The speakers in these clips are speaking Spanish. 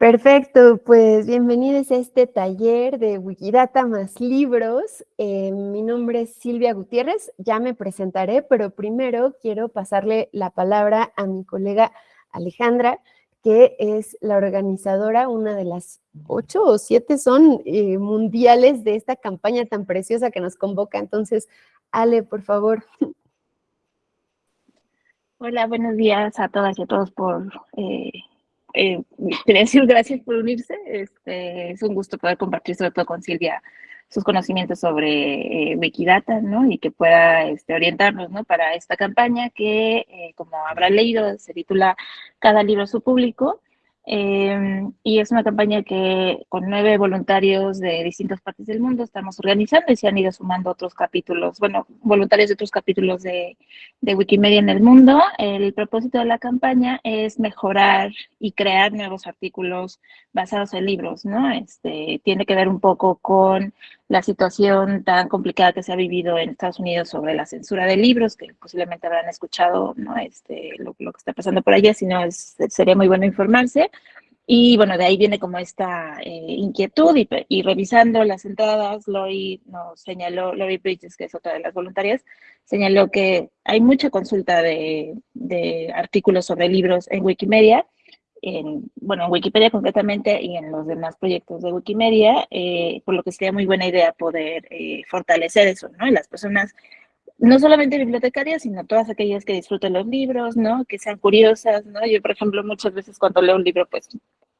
Perfecto, pues bienvenidos a este taller de Wikidata más libros. Eh, mi nombre es Silvia Gutiérrez, ya me presentaré, pero primero quiero pasarle la palabra a mi colega Alejandra, que es la organizadora, una de las ocho o siete son eh, mundiales de esta campaña tan preciosa que nos convoca. Entonces, Ale, por favor. Hola, buenos días a todas y a todos por eh, eh, quería decir gracias por unirse. Este, es un gusto poder compartir sobre todo con Silvia sus conocimientos sobre eh, Wikidata, ¿no? Y que pueda este, orientarnos, ¿no? Para esta campaña que, eh, como habrá leído, se titula Cada libro a su público. Em, y es una campaña que con nueve voluntarios de distintas partes del mundo estamos organizando y se han ido sumando otros capítulos, bueno, voluntarios de otros capítulos de, de Wikimedia en el mundo. El propósito de la campaña es mejorar y crear nuevos artículos basados en libros, ¿no? Este, tiene que ver un poco con la situación tan complicada que se ha vivido en Estados Unidos sobre la censura de libros, que posiblemente habrán escuchado ¿no? este, lo, que está pasando por allá, si no sería muy bueno informarse. Y bueno, de ahí viene como esta eh, inquietud y, revisando las entradas, Lori nos señaló, Lori Bridges, que es otra de las voluntarias, señaló que hay mucha consulta de, de artículos sobre libros en Wikimedia, en, bueno, en Wikipedia concretamente y en los demás proyectos de Wikimedia, eh, por lo que sería muy buena idea poder eh, fortalecer eso, ¿no? Y las personas, no solamente bibliotecarias, sino todas aquellas que disfruten los libros, ¿no? Que sean curiosas, ¿no? Yo, por ejemplo, muchas veces cuando leo un libro, pues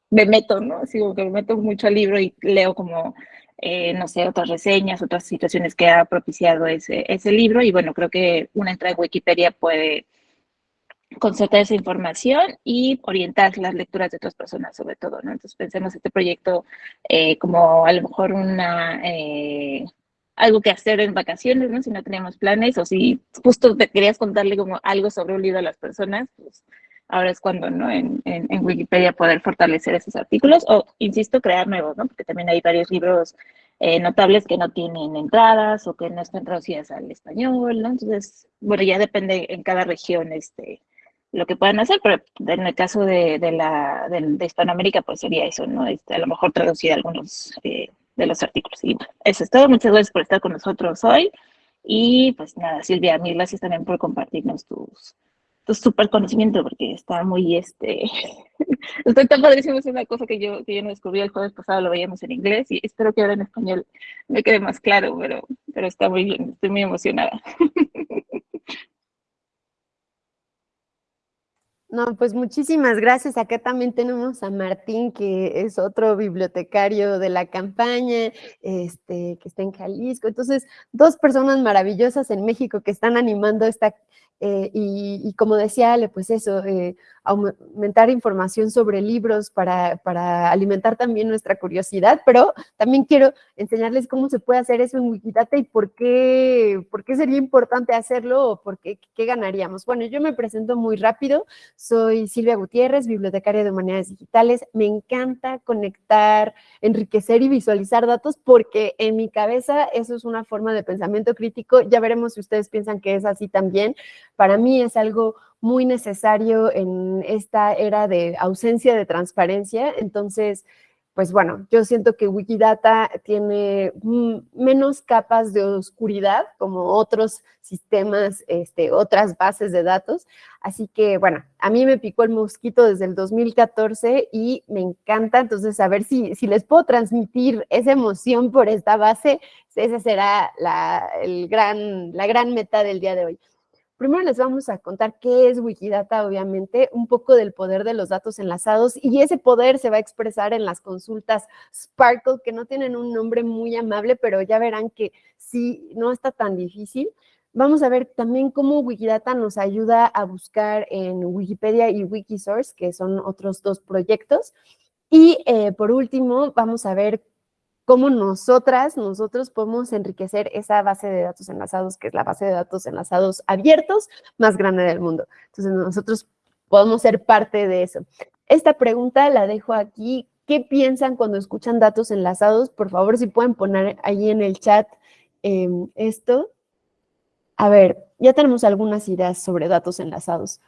me meto, ¿no? Sigo que me meto mucho al libro y leo como, eh, no sé, otras reseñas, otras situaciones que ha propiciado ese, ese libro y bueno, creo que una entrada en Wikipedia puede concertar esa información y orientar las lecturas de otras personas sobre todo, ¿no? Entonces pensemos este proyecto eh, como a lo mejor una, eh, algo que hacer en vacaciones, ¿no? Si no tenemos planes o si justo te querías contarle como algo sobre un libro a las personas, pues ahora es cuando, ¿no? En, en, Wikipedia poder fortalecer esos artículos o, insisto, crear nuevos, ¿no? Porque también hay varios libros eh, notables que no tienen entradas o que no están traducidas al español, ¿no? Entonces, bueno, ya depende en cada región, este, lo que puedan hacer, pero en el caso de, de la, de, Hispanoamérica, pues sería eso, ¿no? Este, a lo mejor traducir algunos eh, de los artículos. Y eso es todo. Muchas gracias por estar con nosotros hoy. Y pues nada, Silvia, mil gracias también por compartirnos tus, tu super conocimiento, porque está muy, este, estoy tan padrísimo, es una cosa que yo, que yo no descubrí el jueves pasado, lo veíamos en inglés y espero que ahora en español me quede más claro, pero, pero está muy bien, estoy muy emocionada. No, pues muchísimas gracias. Acá también tenemos a Martín, que es otro bibliotecario de la campaña, este, que está en Jalisco. Entonces, dos personas maravillosas en México que están animando esta, eh, y, como decía Ale, pues eso, eh, aumentar información sobre libros para, para, alimentar también nuestra curiosidad, pero también quiero enseñarles cómo se puede hacer eso en Wikidata y por qué, por qué sería importante hacerlo o por qué, qué ganaríamos. Bueno, yo me presento muy rápido, soy Silvia Gutiérrez, bibliotecaria de Humanidades Digitales, me encanta conectar, enriquecer y visualizar datos porque en mi cabeza eso es una forma de pensamiento crítico, ya veremos si ustedes piensan que es así también, para mí es algo muy necesario en esta era de ausencia de transparencia. Entonces, pues bueno, yo siento que Wikidata tiene menos capas de oscuridad como otros sistemas, este, otras bases de datos. Así que, bueno, a mí me picó el mosquito desde el 2014 y me encanta. Entonces, a ver si, si les puedo transmitir esa emoción por esta base, esa será la, el gran, la gran meta del día de hoy. Primero les vamos a contar qué es Wikidata, obviamente, un poco del poder de los datos enlazados y ese poder se va a expresar en las consultas Sparkle, que no tienen un nombre muy amable, pero ya verán que sí, no está tan difícil. Vamos a ver también cómo Wikidata nos ayuda a buscar en Wikipedia y Wikisource, que son otros dos proyectos. Y eh, por último, vamos a ver cómo nosotras, nosotros podemos enriquecer esa base de datos enlazados, que es la base de datos enlazados abiertos más grande del mundo. Entonces, nosotros podemos ser parte de eso. Esta pregunta la dejo aquí. ¿Qué piensan cuando escuchan datos enlazados? Por favor, si pueden poner ahí en el chat em, esto. A ver, ya tenemos algunas ideas sobre datos enlazados.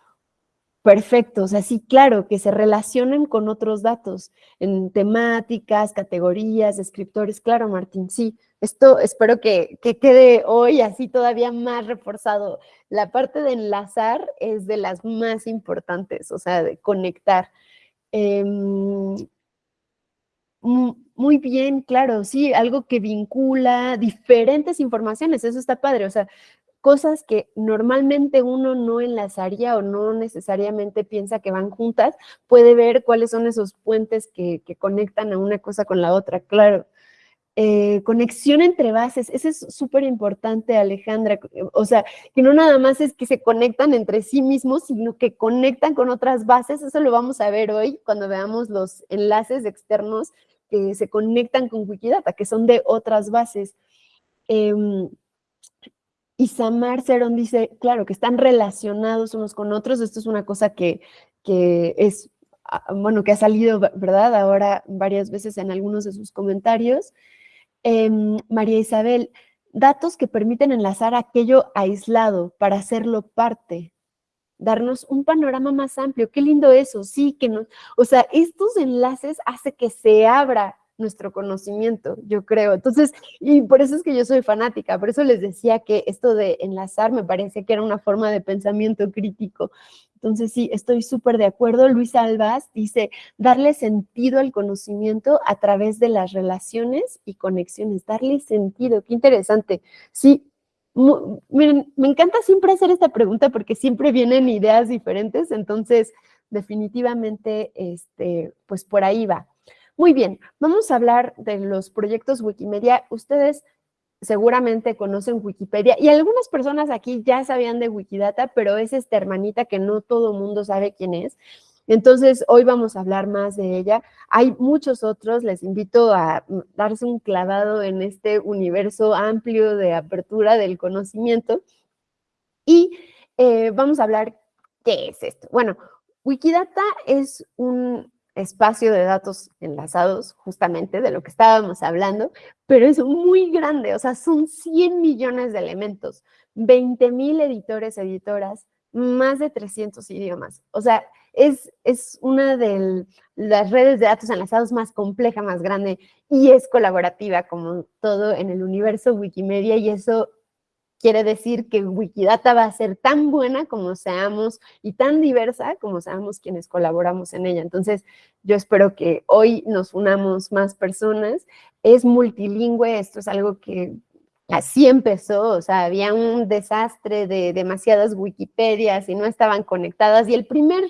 Perfecto, o sea, sí, claro, que se relacionen con otros datos en temáticas, categorías, descriptores. Claro, Martín, sí. Esto espero que, quede hoy así todavía más reforzado. La parte de enlazar es de las más importantes, o sea, de conectar. Em, muy bien, claro, sí, algo que vincula diferentes informaciones, eso está padre, o sea, cosas que normalmente uno no enlazaría o no necesariamente piensa que van juntas, puede ver cuáles son esos puentes que, conectan a una cosa con la otra, claro. Eh, conexión entre bases, eso es súper importante, Alejandra, o sea, que no nada más es que se conectan entre sí mismos, sino que conectan con otras bases, eso lo vamos a ver hoy cuando veamos los enlaces externos que se conectan con Wikidata, que son de otras bases. Eh, y Samar Cerón dice, claro, que están relacionados unos con otros. Esto es una cosa que, que es, ah, bueno, que ha salido, ¿verdad? Ahora varias veces en algunos de sus comentarios. Em, María Isabel, datos que permiten enlazar aquello aislado para hacerlo parte, darnos un panorama más amplio. Qué lindo eso, sí, que no, o sea, estos enlaces hace que se abra nuestro conocimiento, yo creo. Entonces, y por eso es que yo soy fanática, por eso les decía que esto de enlazar me parecía que era una forma de pensamiento crítico. Entonces, sí, estoy súper de acuerdo. Luis Albaz dice, darle sentido al conocimiento a través de las relaciones y conexiones, darle sentido, qué interesante. Sí, me encanta siempre hacer esta pregunta porque siempre vienen ideas diferentes, entonces definitivamente, este, pues por ahí va. Muy bien, vamos a hablar de los proyectos Wikimedia. Ustedes seguramente conocen Wikipedia y algunas personas aquí ya sabían de Wikidata, pero es esta hermanita que no todo mundo sabe quién es. Entonces, hoy vamos a hablar más de ella. Hay muchos otros, les invito a darse un clavado en este universo amplio de apertura del conocimiento. Y eh, vamos a hablar, ¿qué es esto? Bueno, Wikidata es un espacio de datos enlazados, justamente de lo que estábamos hablando, pero es muy grande, o sea, son 100 millones de elementos, 20 mil editores, editoras, más de 300 idiomas. O sea, es, es una de las redes de datos enlazados más compleja, más grande, y es colaborativa como todo en el universo Wikimedia, y eso quiere decir que Wikidata va a ser tan buena como seamos y tan diversa como seamos quienes colaboramos en ella. Entonces, yo espero que hoy nos unamos más personas. Es multilingüe, esto es algo que así empezó, o sea, había un desastre de demasiadas Wikipedias y no estaban conectadas. Y el primer,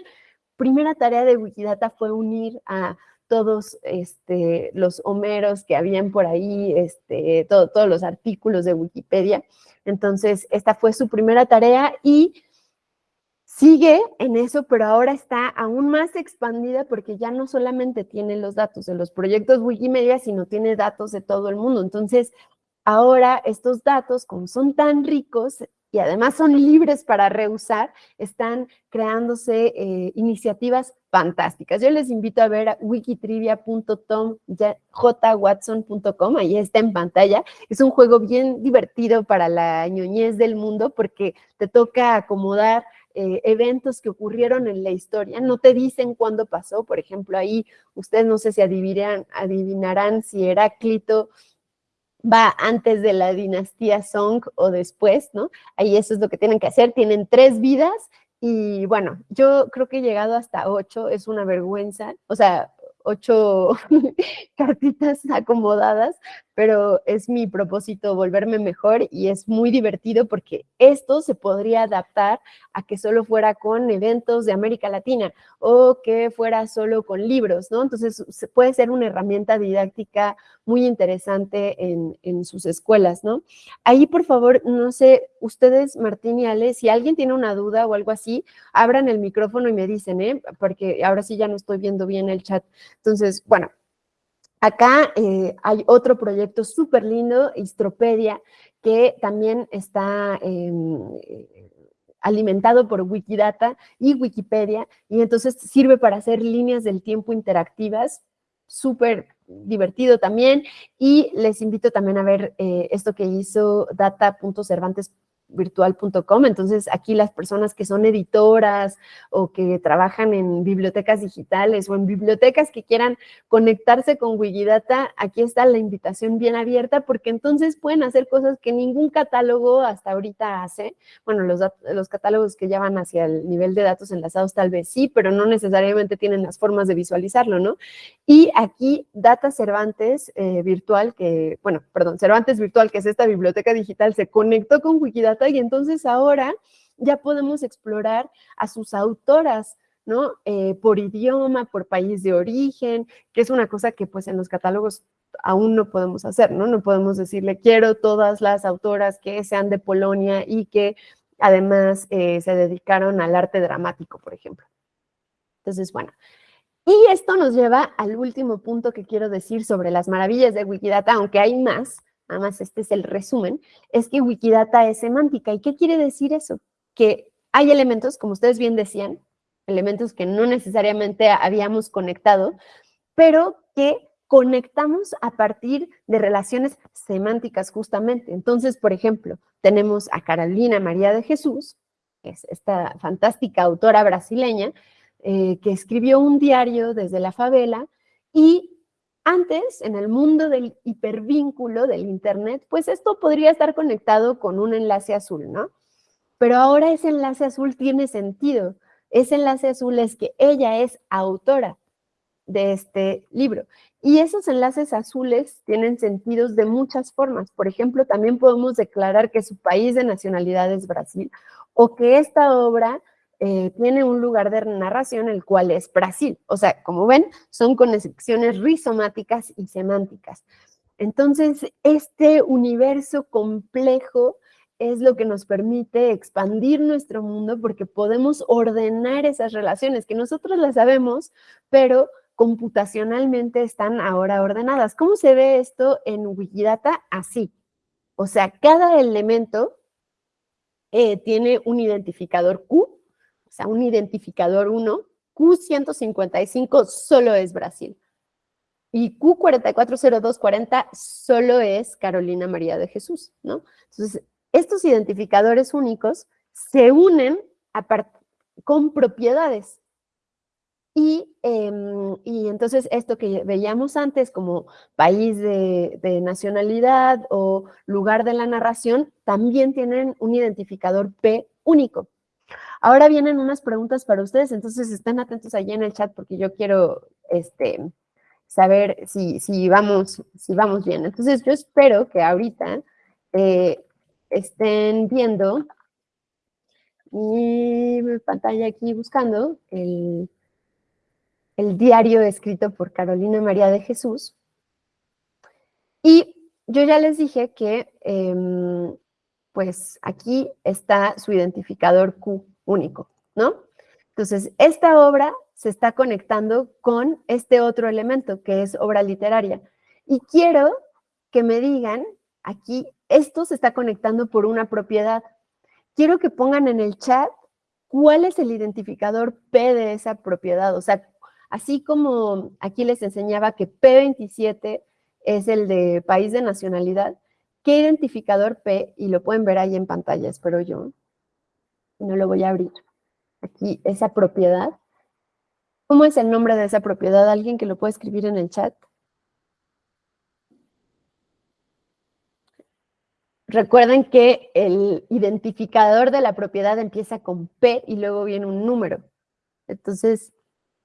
primera tarea de Wikidata fue unir a todos este, los homeros que habían por ahí, este, todos los artículos de Wikipedia. Entonces, esta fue su primera tarea y sigue en eso, pero ahora está aún más expandida porque ya no solamente tiene los datos de los proyectos Wikimedia, sino tiene datos de todo el mundo. Entonces, ahora estos datos, como son tan ricos, y además son libres para reusar, están creándose eh, iniciativas fantásticas. Yo les invito a ver a wikitrivia.tomjwatson.com, ahí está en pantalla. Es un juego bien divertido para la ñoñez del mundo porque te toca acomodar eh, eventos que ocurrieron en la historia, no te dicen cuándo pasó, por ejemplo, ahí ustedes no sé si adivinarán, adivinarán si Heráclito va antes de la dinastía Song o después, ¿no? Ahí eso es lo que tienen que hacer, tienen tres vidas y bueno, yo creo que he llegado hasta ocho, es una vergüenza, o sea, ocho cartitas acomodadas, pero es mi propósito volverme mejor y es muy divertido porque esto se podría adaptar a que solo fuera con eventos de América Latina o que fuera solo con libros, ¿no? Entonces puede ser una herramienta didáctica muy interesante en, sus escuelas, ¿no? Ahí, por favor, no sé, ustedes, Martín y Ale, si alguien tiene una duda o algo así, abran el micrófono y me dicen, ¿eh? Porque ahora sí ya no estoy viendo bien el chat. Entonces, bueno, Acá eh, hay otro proyecto súper lindo, Histropedia, que también está em, alimentado por Wikidata y Wikipedia, y entonces sirve para hacer líneas del tiempo interactivas, súper divertido también, y les invito también a ver eh, esto que hizo data.cervantes virtual.com. Entonces, aquí las personas que son editoras o que trabajan en bibliotecas digitales o en bibliotecas que quieran conectarse con Wikidata, aquí está la invitación bien abierta porque entonces pueden hacer cosas que ningún catálogo hasta ahorita hace. Bueno, los, los catálogos que ya van hacia el nivel de datos enlazados tal vez sí, pero no necesariamente tienen las formas de visualizarlo, ¿no? Y aquí Data Cervantes eh, Virtual, que, bueno, perdón, Cervantes Virtual, que es esta biblioteca digital, se conectó con Wikidata y entonces ahora ya podemos explorar a sus autoras, ¿no? Eh, por idioma, por país de origen, que es una cosa que pues en los catálogos aún no podemos hacer, ¿no? No podemos decirle, quiero todas las autoras que sean de Polonia y que además eh, se dedicaron al arte dramático, por ejemplo. Entonces, bueno, y esto nos lleva al último punto que quiero decir sobre las maravillas de Wikidata, aunque hay más, nada más este es el resumen, es que Wikidata es semántica. ¿Y qué quiere decir eso? Que hay elementos, como ustedes bien decían, elementos que no necesariamente habíamos conectado, pero que conectamos a partir de relaciones semánticas justamente. Entonces, por ejemplo, tenemos a Carolina María de Jesús, que es esta fantástica autora brasileña, eh, que escribió un diario desde la favela y antes, en el mundo del hipervínculo del Internet, pues esto podría estar conectado con un enlace azul, ¿no? Pero ahora ese enlace azul tiene sentido. Ese enlace azul es que ella es autora de este libro. Y esos enlaces azules tienen sentidos de muchas formas. Por ejemplo, también podemos declarar que su país de nacionalidad es Brasil o que esta obra eh, tiene un lugar de narración el cual es Brasil. O sea, como ven, son conexiones rizomáticas y semánticas. Entonces, este universo complejo es lo que nos permite expandir nuestro mundo porque podemos ordenar esas relaciones que nosotros las sabemos, pero computacionalmente están ahora ordenadas. ¿Cómo se ve esto en Wikidata? Así. O sea, cada elemento eh, tiene un identificador Q sea, un identificador 1, Q155 solo es Brasil. Y Q440240 solo es Carolina María de Jesús, ¿no? Entonces, estos identificadores únicos se unen con propiedades. Y, em, y, entonces esto que veíamos antes como país de, de, nacionalidad o lugar de la narración, también tienen un identificador P único. Ahora vienen unas preguntas para ustedes, entonces estén atentos allí en el chat porque yo quiero este, saber si, si, vamos, si vamos bien. Entonces yo espero que ahorita eh, estén viendo mi pantalla aquí buscando el, el diario escrito por Carolina María de Jesús. Y yo ya les dije que em, pues aquí está su identificador Q único, ¿no? Entonces, esta obra se está conectando con este otro elemento que es obra literaria. Y quiero que me digan, aquí, esto se está conectando por una propiedad. Quiero que pongan en el chat cuál es el identificador P de esa propiedad. O sea, así como aquí les enseñaba que P27 es el de país de nacionalidad, ¿qué identificador P? Y lo pueden ver ahí en pantalla, espero yo no lo voy a abrir. Aquí, esa propiedad. ¿Cómo es el nombre de esa propiedad? ¿Alguien que lo puede escribir en el chat? Recuerden que el identificador de la propiedad empieza con P y luego viene un número. Entonces,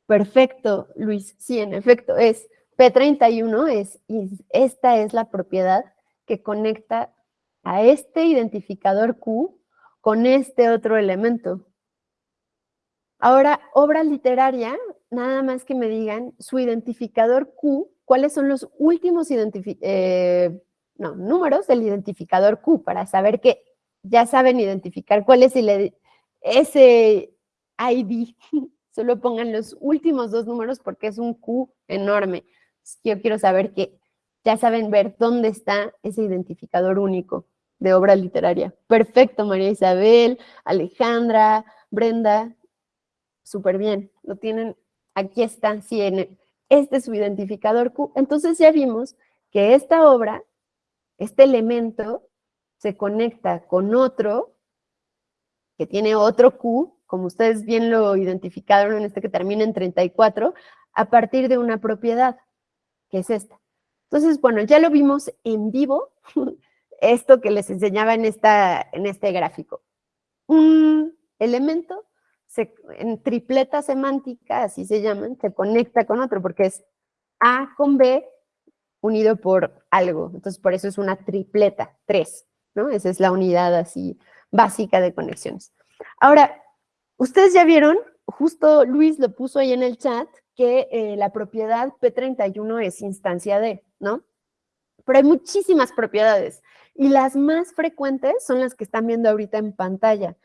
perfecto, Luis. Sí, en efecto, es P31, es, esta es la propiedad que conecta a este identificador Q con este otro elemento. Ahora, obra literaria, nada más que me digan su identificador Q, cuáles son los últimos eh, números del identificador Q, para saber que ya saben identificar cuál es el, ese ID. Solo pongan los últimos dos números porque es un Q enorme. Yo quiero saber que ya saben ver dónde está ese identificador único de obra literaria. Perfecto, María Isabel, Alejandra, Brenda, súper bien, lo tienen, aquí están, sí, este es su identificador Q. Entonces ya vimos que esta obra, este elemento, se conecta con otro que tiene otro Q, como ustedes bien lo identificaron en este que termina en 34, a partir de una propiedad, que es esta. Entonces, bueno, ya lo vimos en vivo, esto que les enseñaba en, esta, en este gráfico. Un elemento en tripleta semántica, así se llaman, se conecta con otro, porque es A con B unido por algo. Entonces, por eso es una tripleta, tres, ¿no? Esa es la unidad así básica de conexiones. Ahora, ustedes ya vieron, justo Luis lo puso ahí en el chat, que eh, la propiedad P31 es instancia de, ¿no? Pero hay muchísimas propiedades y las más frecuentes son las que están viendo ahorita en pantalla.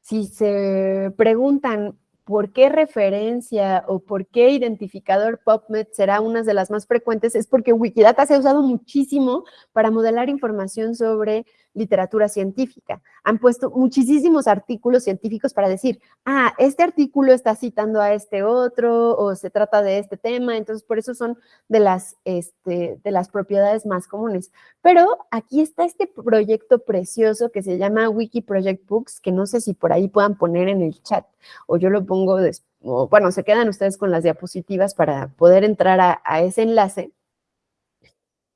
Si se preguntan por qué referencia o por qué identificador PubMed será una de las más frecuentes, es porque Wikidata se ha usado muchísimo para modelar información sobre literatura científica. Han puesto muchísimos artículos científicos para decir, ah, este artículo está citando a este otro o se trata de este tema, entonces por eso son de las, este, de las propiedades más comunes. Pero aquí está este proyecto precioso que se llama Wiki Project Books, que no sé si por ahí puedan poner en el chat o yo lo pongo, bueno, se quedan ustedes con las diapositivas para poder entrar a, a ese enlace.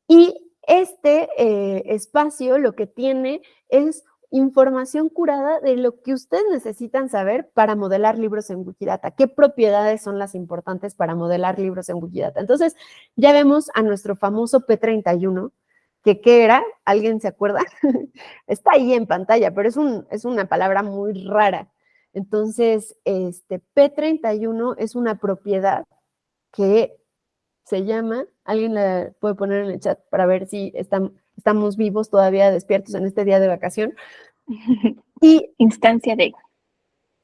Y este eh, espacio lo que tiene es información curada de lo que ustedes necesitan saber para modelar libros en Wikidata. ¿Qué propiedades son las importantes para modelar libros en Wikidata? Entonces, ya vemos a nuestro famoso P31, que ¿qué era? ¿Alguien se acuerda? Está ahí en pantalla, pero es, es una palabra muy rara. Entonces, este P31 es una propiedad que se llama, alguien la puede poner en el chat para ver si estamos vivos todavía despiertos en este día de vacación. Y instancia de.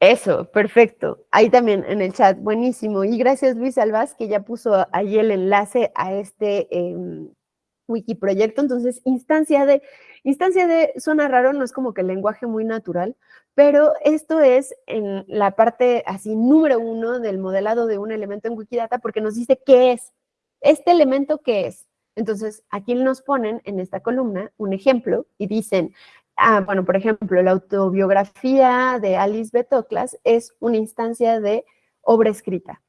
Eso, perfecto. Ahí también en el chat, buenísimo. Y gracias Luis Albaz, que ya puso ahí el enlace a este eh, wiki proyecto. Entonces, instancia de, instancia de suena raro, no es como que el lenguaje muy natural, pero esto es en la parte así número uno del modelado de un elemento en Wikidata porque nos dice qué es, ¿Este elemento qué es? Entonces, aquí nos ponen en esta columna un ejemplo y dicen, ah, bueno, por ejemplo, la autobiografía de Alice Betoclas es una instancia de obra escrita,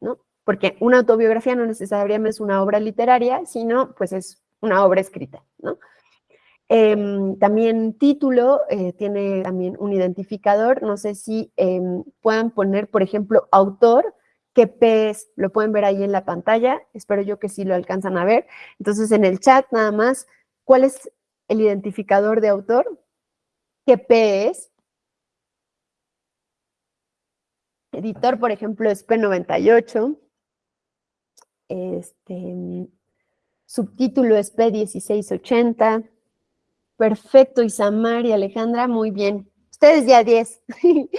¿no? Porque una autobiografía no necesariamente es una obra literaria, sino pues es una obra escrita, ¿no? Em, también título eh, tiene también un identificador, no sé si em, puedan poner, por ejemplo, autor, qué P es, lo pueden ver ahí en la pantalla, espero yo que sí lo alcanzan a ver. Entonces, en el chat nada más, ¿cuál es el identificador de autor? ¿Qué P es? Editor, por ejemplo, es P98. Este, subtítulo es P1680. Perfecto, Isamar y Alejandra, muy bien. Ustedes ya 10.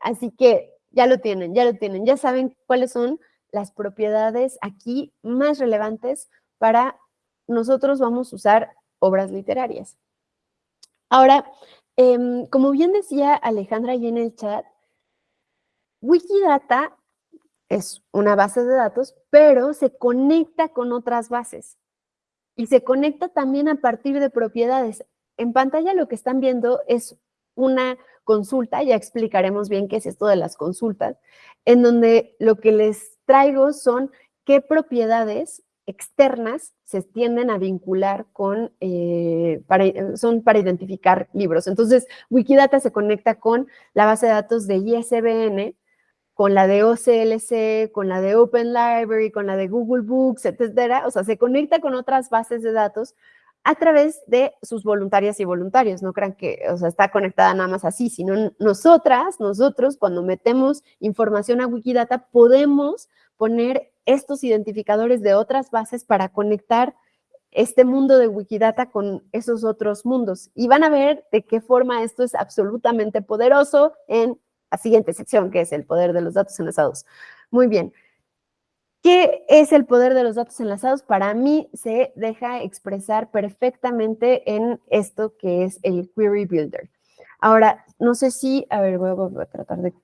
Así que ya lo tienen, ya lo tienen, ya saben cuáles son las propiedades aquí más relevantes para nosotros vamos a usar obras literarias. Ahora, em, como bien decía Alejandra ahí en el chat, Wikidata es una base de datos, pero se conecta con otras bases y se conecta también a partir de propiedades. En pantalla lo que están viendo es una consulta, ya explicaremos bien qué es esto de las consultas, en donde lo que les traigo son qué propiedades externas se tienden a vincular con, eh, son para identificar libros. Entonces, Wikidata se conecta con la base de datos de ISBN, con la de OCLC, con la de Open Library, con la de Google Books, etcétera. O sea, se conecta con otras bases de datos a través de sus voluntarias y voluntarios. No crean que, o sea, está conectada nada más así, sino nosotras, nosotros, cuando metemos información a Wikidata, podemos poner estos identificadores de otras bases para conectar este mundo de Wikidata con esos otros mundos. Y van a ver de qué forma esto es absolutamente poderoso en la siguiente sección, que es el poder de los datos enlazados. Muy bien. ¿Qué es el poder de los datos enlazados? Para mí se deja expresar perfectamente en esto que es el Query Builder. Ahora, no sé si, a ver, voy a tratar de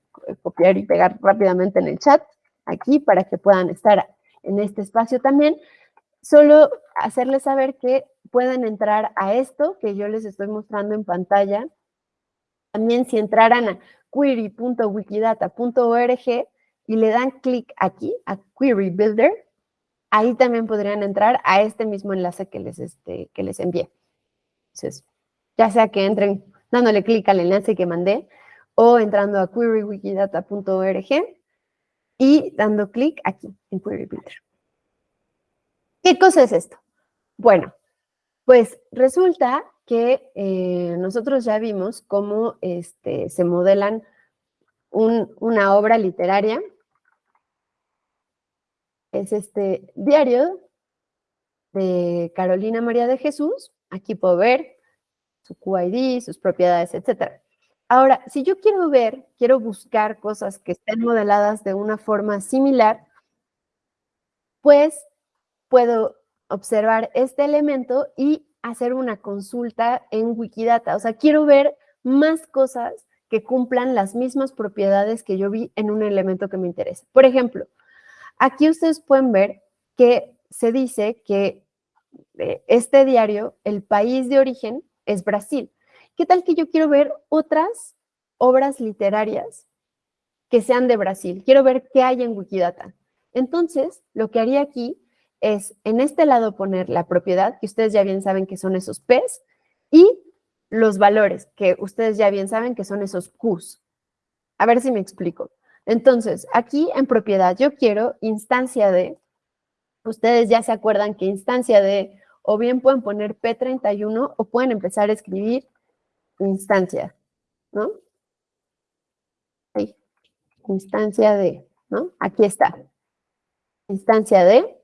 copiar y pegar rápidamente en el chat, aquí, para que puedan estar en este espacio también. Solo hacerles saber que pueden entrar a esto que yo les estoy mostrando en pantalla También si entraran a query.wikidata.org y le dan clic aquí, a Query Builder, ahí también podrían entrar a este mismo enlace que les, este, que les envié. Entonces, ya sea que entren dándole clic al enlace que mandé o entrando a querywikidata.org y dando clic aquí en Query Builder. ¿Qué cosa es esto? Bueno, pues resulta que eh, nosotros ya vimos cómo este, se modelan una obra literaria. Es este diario de Carolina María de Jesús. Aquí puedo ver su QID, sus propiedades, etc. Ahora, si yo quiero ver, quiero buscar cosas que estén modeladas de una forma similar, pues puedo observar este elemento y hacer una consulta en Wikidata. O sea, quiero ver más cosas que cumplan las mismas propiedades que yo vi en un elemento que me interesa. Por ejemplo, aquí ustedes pueden ver que se dice que eh, este diario, el país de origen es Brasil. ¿Qué tal que yo quiero ver otras obras literarias que sean de Brasil? Quiero ver qué hay en Wikidata. Entonces, lo que haría aquí es en este lado poner la propiedad, que ustedes ya bien saben que son esos P's, y los valores, que ustedes ya bien saben que son esos Qs. A ver si me explico. Entonces, aquí en propiedad yo quiero instancia de, ustedes ya se acuerdan que instancia de, o bien pueden poner P31 o pueden empezar a escribir instancia, ¿no? Ahí, instancia de, ¿no? Aquí está. Instancia de,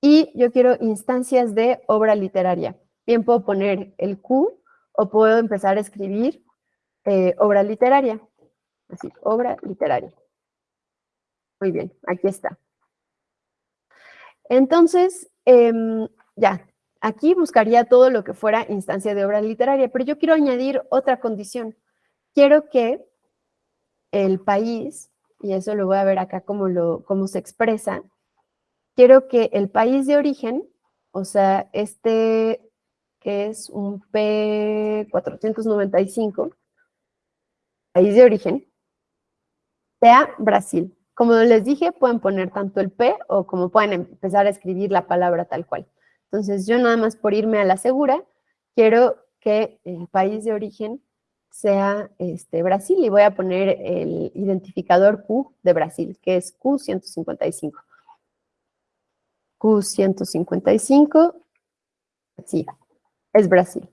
y yo quiero instancias de obra literaria. Bien puedo poner el Q o puedo empezar a escribir eh, obra literaria. Así, obra literaria. Muy bien, aquí está. Entonces, em, ya, aquí buscaría todo lo que fuera instancia de obra literaria, pero yo quiero añadir otra condición. Quiero que el país, y eso lo voy a ver acá cómo, cómo se expresa, quiero que el país de origen, o sea, este que es un P495, país de origen, sea Brasil. Como les dije, pueden poner tanto el P o como pueden empezar a escribir la palabra tal cual. Entonces, yo nada más por irme a la segura, quiero que el país de origen sea este, Brasil y voy a poner el identificador Q de Brasil, que es Q155. Q155, sí, es Brasil.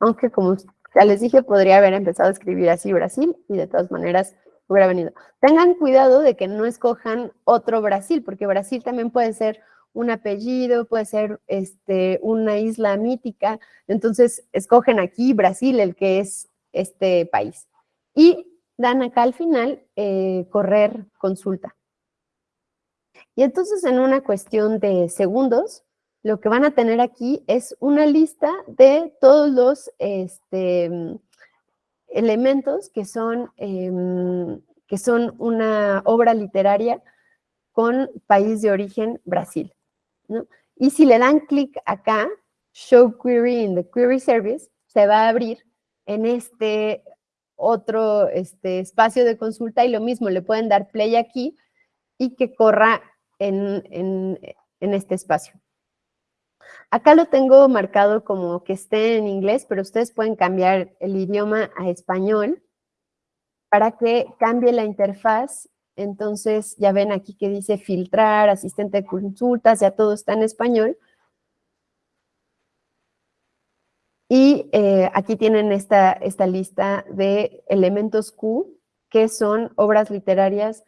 Aunque como ya les dije, podría haber empezado a escribir así Brasil y de todas maneras hubiera venido. Tengan cuidado de que no escojan otro Brasil, porque Brasil también puede ser un apellido, puede ser este, una isla mítica. Entonces, escogen aquí Brasil, el que es este país. Y dan acá al final eh, correr consulta. Y entonces en una cuestión de segundos, lo que van a tener aquí es una lista de todos los este, elementos que son, em, que son una obra literaria con país de origen Brasil. Y si le dan clic acá, Show Query in the Query Service, se va a abrir en este otro este, espacio de consulta y lo mismo, le pueden dar play aquí y que corra en, este espacio. Acá lo tengo marcado como que esté en inglés, pero ustedes pueden cambiar el idioma a español para que cambie la interfaz. Entonces, ya ven aquí que dice filtrar, asistente de consultas, ya todo está en español. Y eh, aquí tienen esta, esta lista de elementos Q, que son obras literarias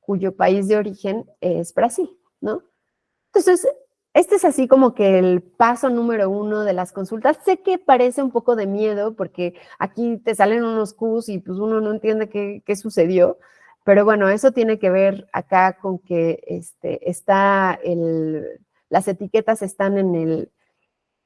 cuyo país de origen es Brasil, ¿no? Entonces, este es así como que el paso número uno de las consultas. Sé que parece un poco de miedo porque aquí te salen unos Qs y pues uno no entiende qué, sucedió, pero bueno, eso tiene que ver acá con que este, está el, las etiquetas están en el,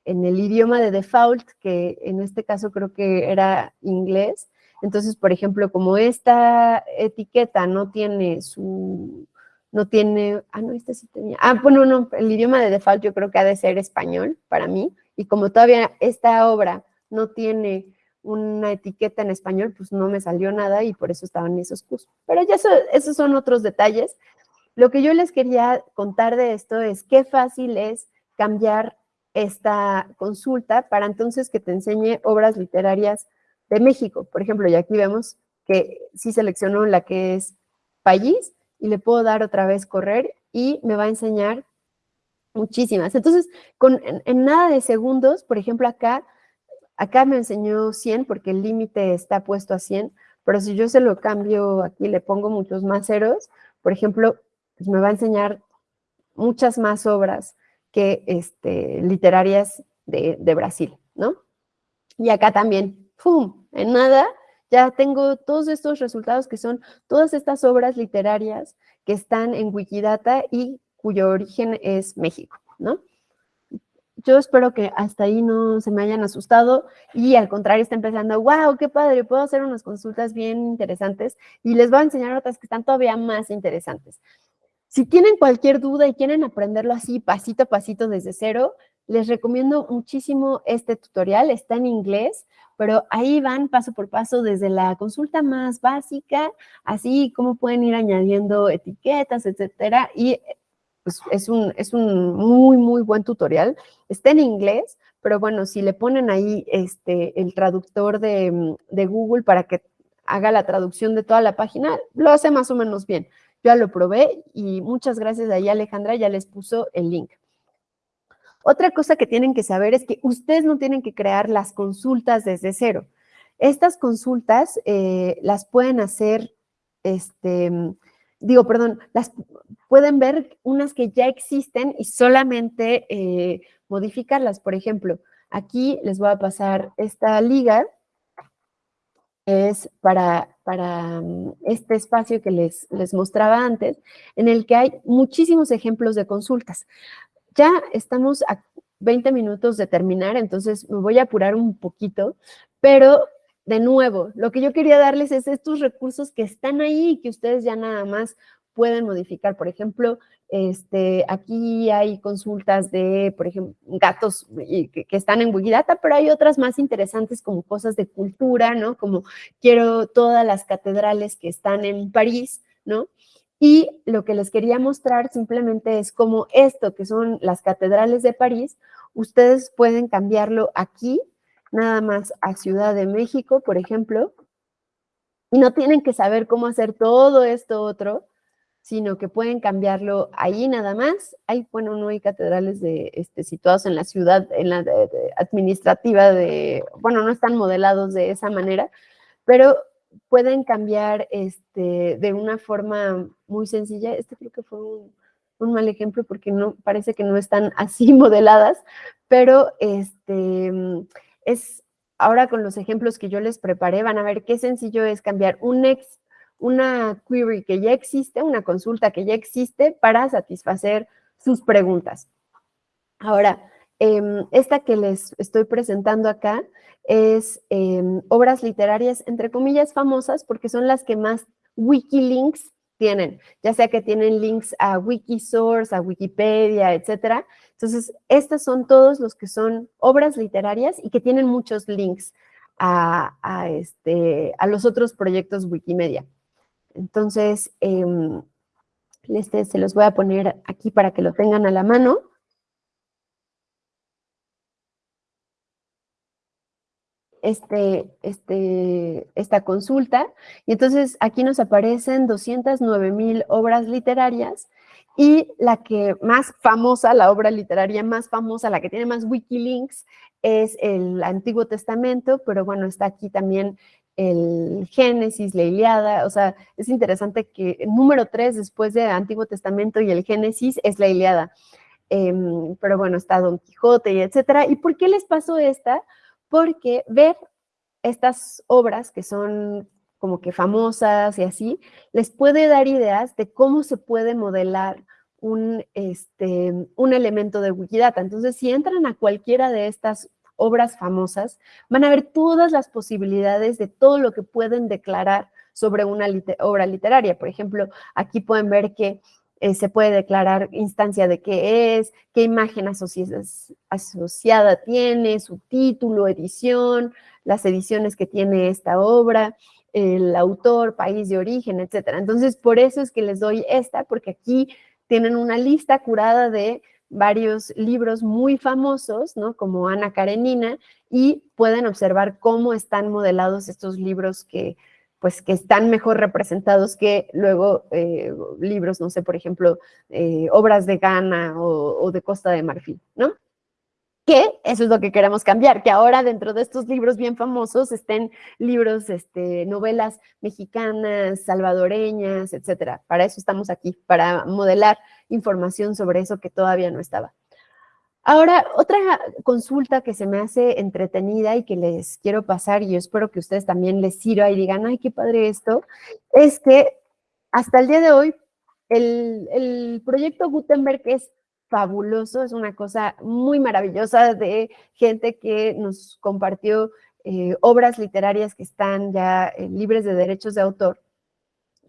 en el idioma de default, que en este caso creo que era inglés, entonces, por ejemplo, como esta etiqueta no tiene su, no tiene, ah, no, esta sí tenía, ah, bueno, no, el idioma de default yo creo que ha de ser español para mí, y como todavía esta obra no tiene una etiqueta en español, pues no me salió nada y por eso estaban esos cursos. Pero ya esos son otros detalles. Lo que yo les quería contar de esto es qué fácil es cambiar esta consulta para entonces que te enseñe obras literarias de México. Por ejemplo, y aquí vemos que sí seleccionó la que es país y le puedo dar otra vez correr y me va a enseñar muchísimas. Entonces, con, en, nada de segundos, por ejemplo, acá, acá me enseñó 100 porque el límite está puesto a 100, pero si yo se lo cambio aquí, le pongo muchos más ceros, por ejemplo, pues me va a enseñar muchas más obras que este, literarias de, de Brasil, ¿no? Y acá también, ¡pum! En nada, ya tengo todos estos resultados que son todas estas obras literarias que están en Wikidata y cuyo origen es México, ¿no? Yo espero que hasta ahí no se me hayan asustado y al contrario estén pensando, wow, qué padre, puedo hacer unas consultas bien interesantes y les voy a enseñar otras que están todavía más interesantes. Si tienen cualquier duda y quieren aprenderlo así pasito a pasito desde cero, les recomiendo muchísimo este tutorial, está en inglés, pero ahí van paso por paso desde la consulta más básica, así como pueden ir añadiendo etiquetas, etcétera, y pues es un, es un muy, muy buen tutorial. Está en inglés, pero bueno, si le ponen ahí este, el traductor de, de Google para que haga la traducción de toda la página, lo hace más o menos bien. Yo ya lo probé y muchas gracias ahí Alejandra, ya les puso el link. Otra cosa que tienen que saber es que ustedes no tienen que crear las consultas desde cero. Estas consultas eh, las pueden hacer, este, digo, perdón, las pueden ver unas que ya existen y solamente eh, modificarlas. Por ejemplo, aquí les voy a pasar esta liga, es para, para mm, este espacio que les, les mostraba antes, en el que hay muchísimos ejemplos de consultas. Ya estamos a 20 minutos de terminar, entonces me voy a apurar un poquito, pero de nuevo, lo que yo quería darles es estos recursos que están ahí y que ustedes ya nada más pueden modificar. Por ejemplo, este, aquí hay consultas de, por ejemplo, gatos que, que, están en Wikidata, pero hay otras más interesantes como cosas de cultura, ¿no? Como quiero todas las catedrales que están en París, ¿no? Y lo que les quería mostrar simplemente es como esto, que son las catedrales de París, ustedes pueden cambiarlo aquí, nada más a Ciudad de México, por ejemplo, y no tienen que saber cómo hacer todo esto otro, sino que pueden cambiarlo ahí nada más. Hay, bueno, no hay catedrales de, este, situados en la ciudad, en la administrativa de, bueno, no están modelados de esa manera, pero pueden cambiar este, de una forma muy sencilla. Este creo que fue un, mal ejemplo porque no, parece que no están así modeladas, pero este, es, ahora con los ejemplos que yo les preparé, van a ver qué sencillo es cambiar un ex, una query que ya existe, una consulta que ya existe para satisfacer sus preguntas. Ahora, Em, esta que les estoy presentando acá es em, obras literarias, entre comillas, famosas, porque son las que más Wikilinks tienen, ya sea que tienen links a Wikisource, a Wikipedia, etcétera. Entonces, estas son todos los que son obras literarias y que tienen muchos links a, este, los otros proyectos Wikimedia. Entonces, em, este se los voy a poner aquí para que lo tengan a la mano. Este, este, esta consulta. Y entonces aquí nos aparecen 209 mil obras literarias y la que más famosa, la obra literaria más famosa, la que tiene más wikilinks, es el Antiguo Testamento, pero bueno, está aquí también el Génesis, la Iliada, o sea, es interesante que el número tres después del Antiguo Testamento y el Génesis es la Iliada. Em, pero bueno, está Don Quijote y etcétera. ¿Y por qué les pasó esta? Porque ver estas obras que son como que famosas y así, les puede dar ideas de cómo se puede modelar un, este, un elemento de Wikidata. Entonces, si entran a cualquiera de estas obras famosas, van a ver todas las posibilidades de todo lo que pueden declarar sobre una obra literaria. Por ejemplo, aquí pueden ver que eh, se puede declarar instancia de qué es, qué imagen asociada tiene, su título, edición, las ediciones que tiene esta obra, el autor, país de origen, etcétera. Entonces, por eso es que les doy esta, porque aquí tienen una lista curada de varios libros muy famosos, ¿no? Como Ana Karenina, y pueden observar cómo están modelados estos libros que, pues, que están mejor representados que luego eh, libros, no sé, por ejemplo, eh, obras de Ghana o, o de Costa de Marfil, ¿no? que eso es lo que queremos cambiar, que ahora dentro de estos libros bien famosos estén libros, este, novelas mexicanas, salvadoreñas, etcétera. Para eso estamos aquí, para modelar información sobre eso que todavía no estaba. Ahora, otra consulta que se me hace entretenida y que les quiero pasar, y yo espero que ustedes también les sirva y digan, ay, qué padre esto, es que hasta el día de hoy, el, el proyecto Gutenberg es fabuloso, es una cosa muy maravillosa de gente que nos compartió eh, obras literarias que están ya eh, libres de derechos de autor.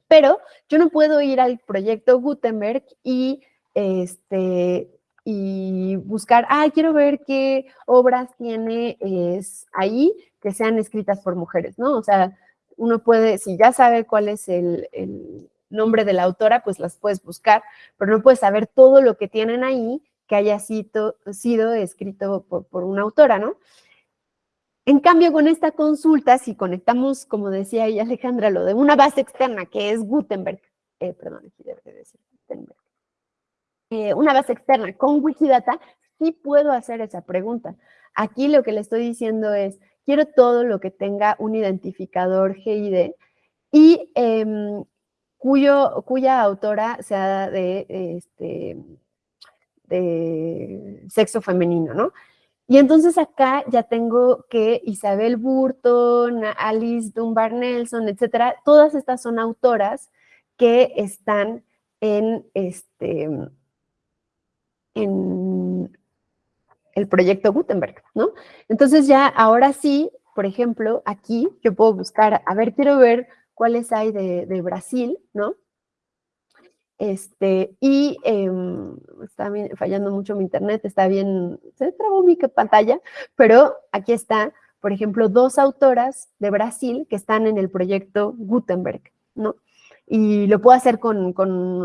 Pero yo no puedo ir al proyecto Gutenberg y, este, y buscar, ah, quiero ver qué obras tiene es, ahí que sean escritas por mujeres, ¿no? O sea, uno puede, si ya sabe cuál es el nombre de la autora, pues las puedes buscar, pero no puedes saber todo lo que tienen ahí que haya sido, escrito por, una autora, ¿no? En cambio, con esta consulta, si conectamos, como decía ella Alejandra, lo de una base externa, que es Gutenberg, eh, perdón, aquí debe decir Gutenberg, eh, una base externa con Wikidata, sí puedo hacer esa pregunta. Aquí lo que le estoy diciendo es, quiero todo lo que tenga un identificador GID y em, cuyo, cuya autora sea de, este, de sexo femenino, ¿no? Y entonces acá ya tengo que Isabel Burton, Alice Dunbar Nelson, etcétera, todas estas son autoras que están en este en el proyecto Gutenberg, ¿no? Entonces ya ahora sí, por ejemplo, aquí yo puedo buscar, a ver, quiero ver cuáles hay de, Brasil, ¿no? Este, y em, está fallando mucho mi internet, está bien, se trabó mi pantalla, pero aquí está, por ejemplo, dos autoras de Brasil que están en el proyecto Gutenberg, ¿no? Y lo puedo hacer con,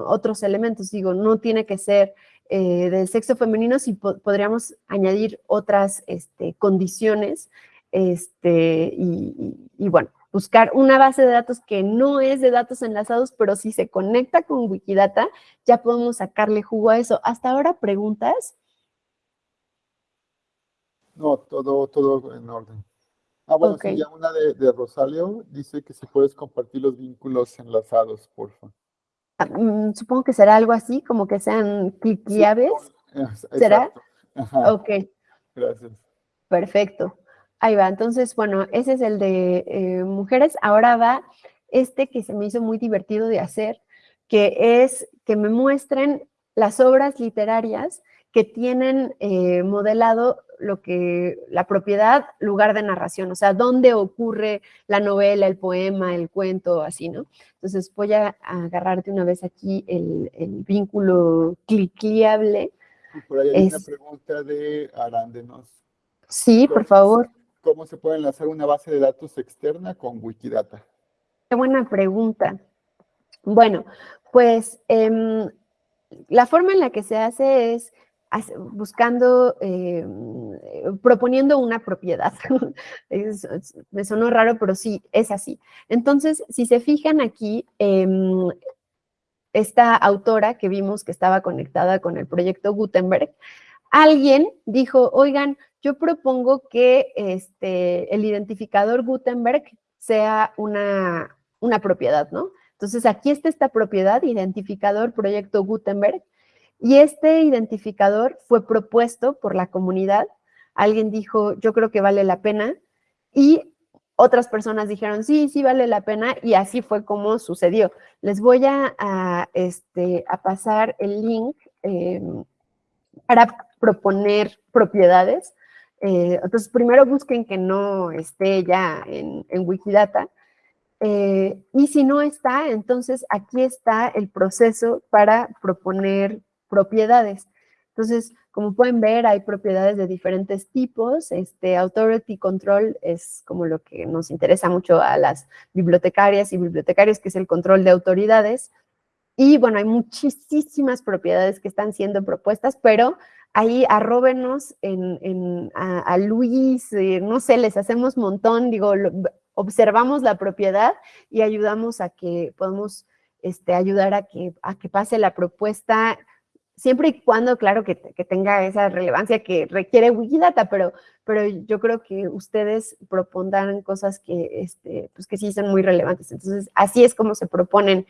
otros elementos, digo, no tiene que ser eh, del sexo femenino, si podríamos añadir otras este, condiciones, este, y bueno, buscar una base de datos que no es de datos enlazados, pero si se conecta con Wikidata, ya podemos sacarle jugo a eso. ¿Hasta ahora preguntas? No, todo, todo en orden. Ah, bueno, sí, ya una de, Rosalio dice que si puedes compartir los vínculos enlazados, por favor. Ah, mm, supongo que será algo así, como que sean cliqueables. ¿Será? Ajá. Ok. Gracias. Perfecto. Ahí va, entonces, bueno, ese es el de eh, mujeres. Ahora va este que se me hizo muy divertido de hacer, que es que me muestren las obras literarias que tienen eh, modelado lo que la propiedad, lugar de narración, o sea, dónde ocurre la novela, el poema, el cuento, así, ¿no? Entonces voy a agarrarte una vez aquí el, vínculo cliqueable. por ahí hay una pregunta de Arándenos. Sí, por favor cómo se puede enlazar una base de datos externa con Wikidata? Qué buena pregunta. Bueno, pues em, la forma en la que se hace es buscando, em, proponiendo una propiedad. me sonó raro, pero sí, es así. Entonces, si se fijan aquí, em, esta autora que vimos que estaba conectada con el proyecto Gutenberg, alguien dijo, oigan, yo propongo que este, el identificador Gutenberg sea una, una propiedad, ¿no? Entonces, aquí está esta propiedad, identificador proyecto Gutenberg, y este identificador fue propuesto por la comunidad. Alguien dijo, yo creo que vale la pena, y otras personas dijeron, sí, sí vale la pena, y así fue como sucedió. Les voy a, este, a pasar el link em, para proponer propiedades. Eh, entonces, primero busquen que no esté ya en, Wikidata Eh, y si no está, entonces aquí está el proceso para proponer propiedades. Entonces, como pueden ver, hay propiedades de diferentes tipos. Este Authority Control es como lo que nos interesa mucho a las bibliotecarias y bibliotecarios, que es el control de autoridades. Y bueno, hay muchísimas propiedades que están siendo propuestas, pero ahí arróbenos en, a, Luis, eh, no sé, les hacemos montón, digo, observamos la propiedad y ayudamos a que podamos este, ayudar a que, a que pase la propuesta siempre y cuando, claro, que, tenga esa relevancia que requiere Wikidata, pero, pero yo creo que ustedes propondrán cosas que, este, pues que sí son muy relevantes. Entonces, así es como se proponen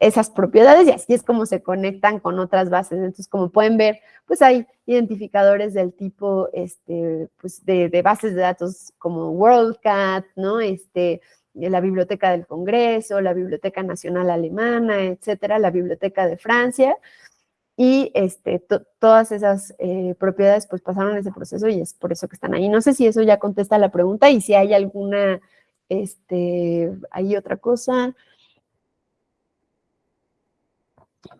esas propiedades y así es como se conectan con otras bases. Entonces, como pueden ver, pues hay identificadores del tipo, este, pues de, de bases de datos como WorldCat, ¿no? Este, la Biblioteca del Congreso, la Biblioteca Nacional Alemana, etcétera, la Biblioteca de Francia, y este, todas esas eh, propiedades pues pasaron ese proceso y es por eso que están ahí. No sé si eso ya contesta la pregunta y si hay alguna, este, hay otra cosa.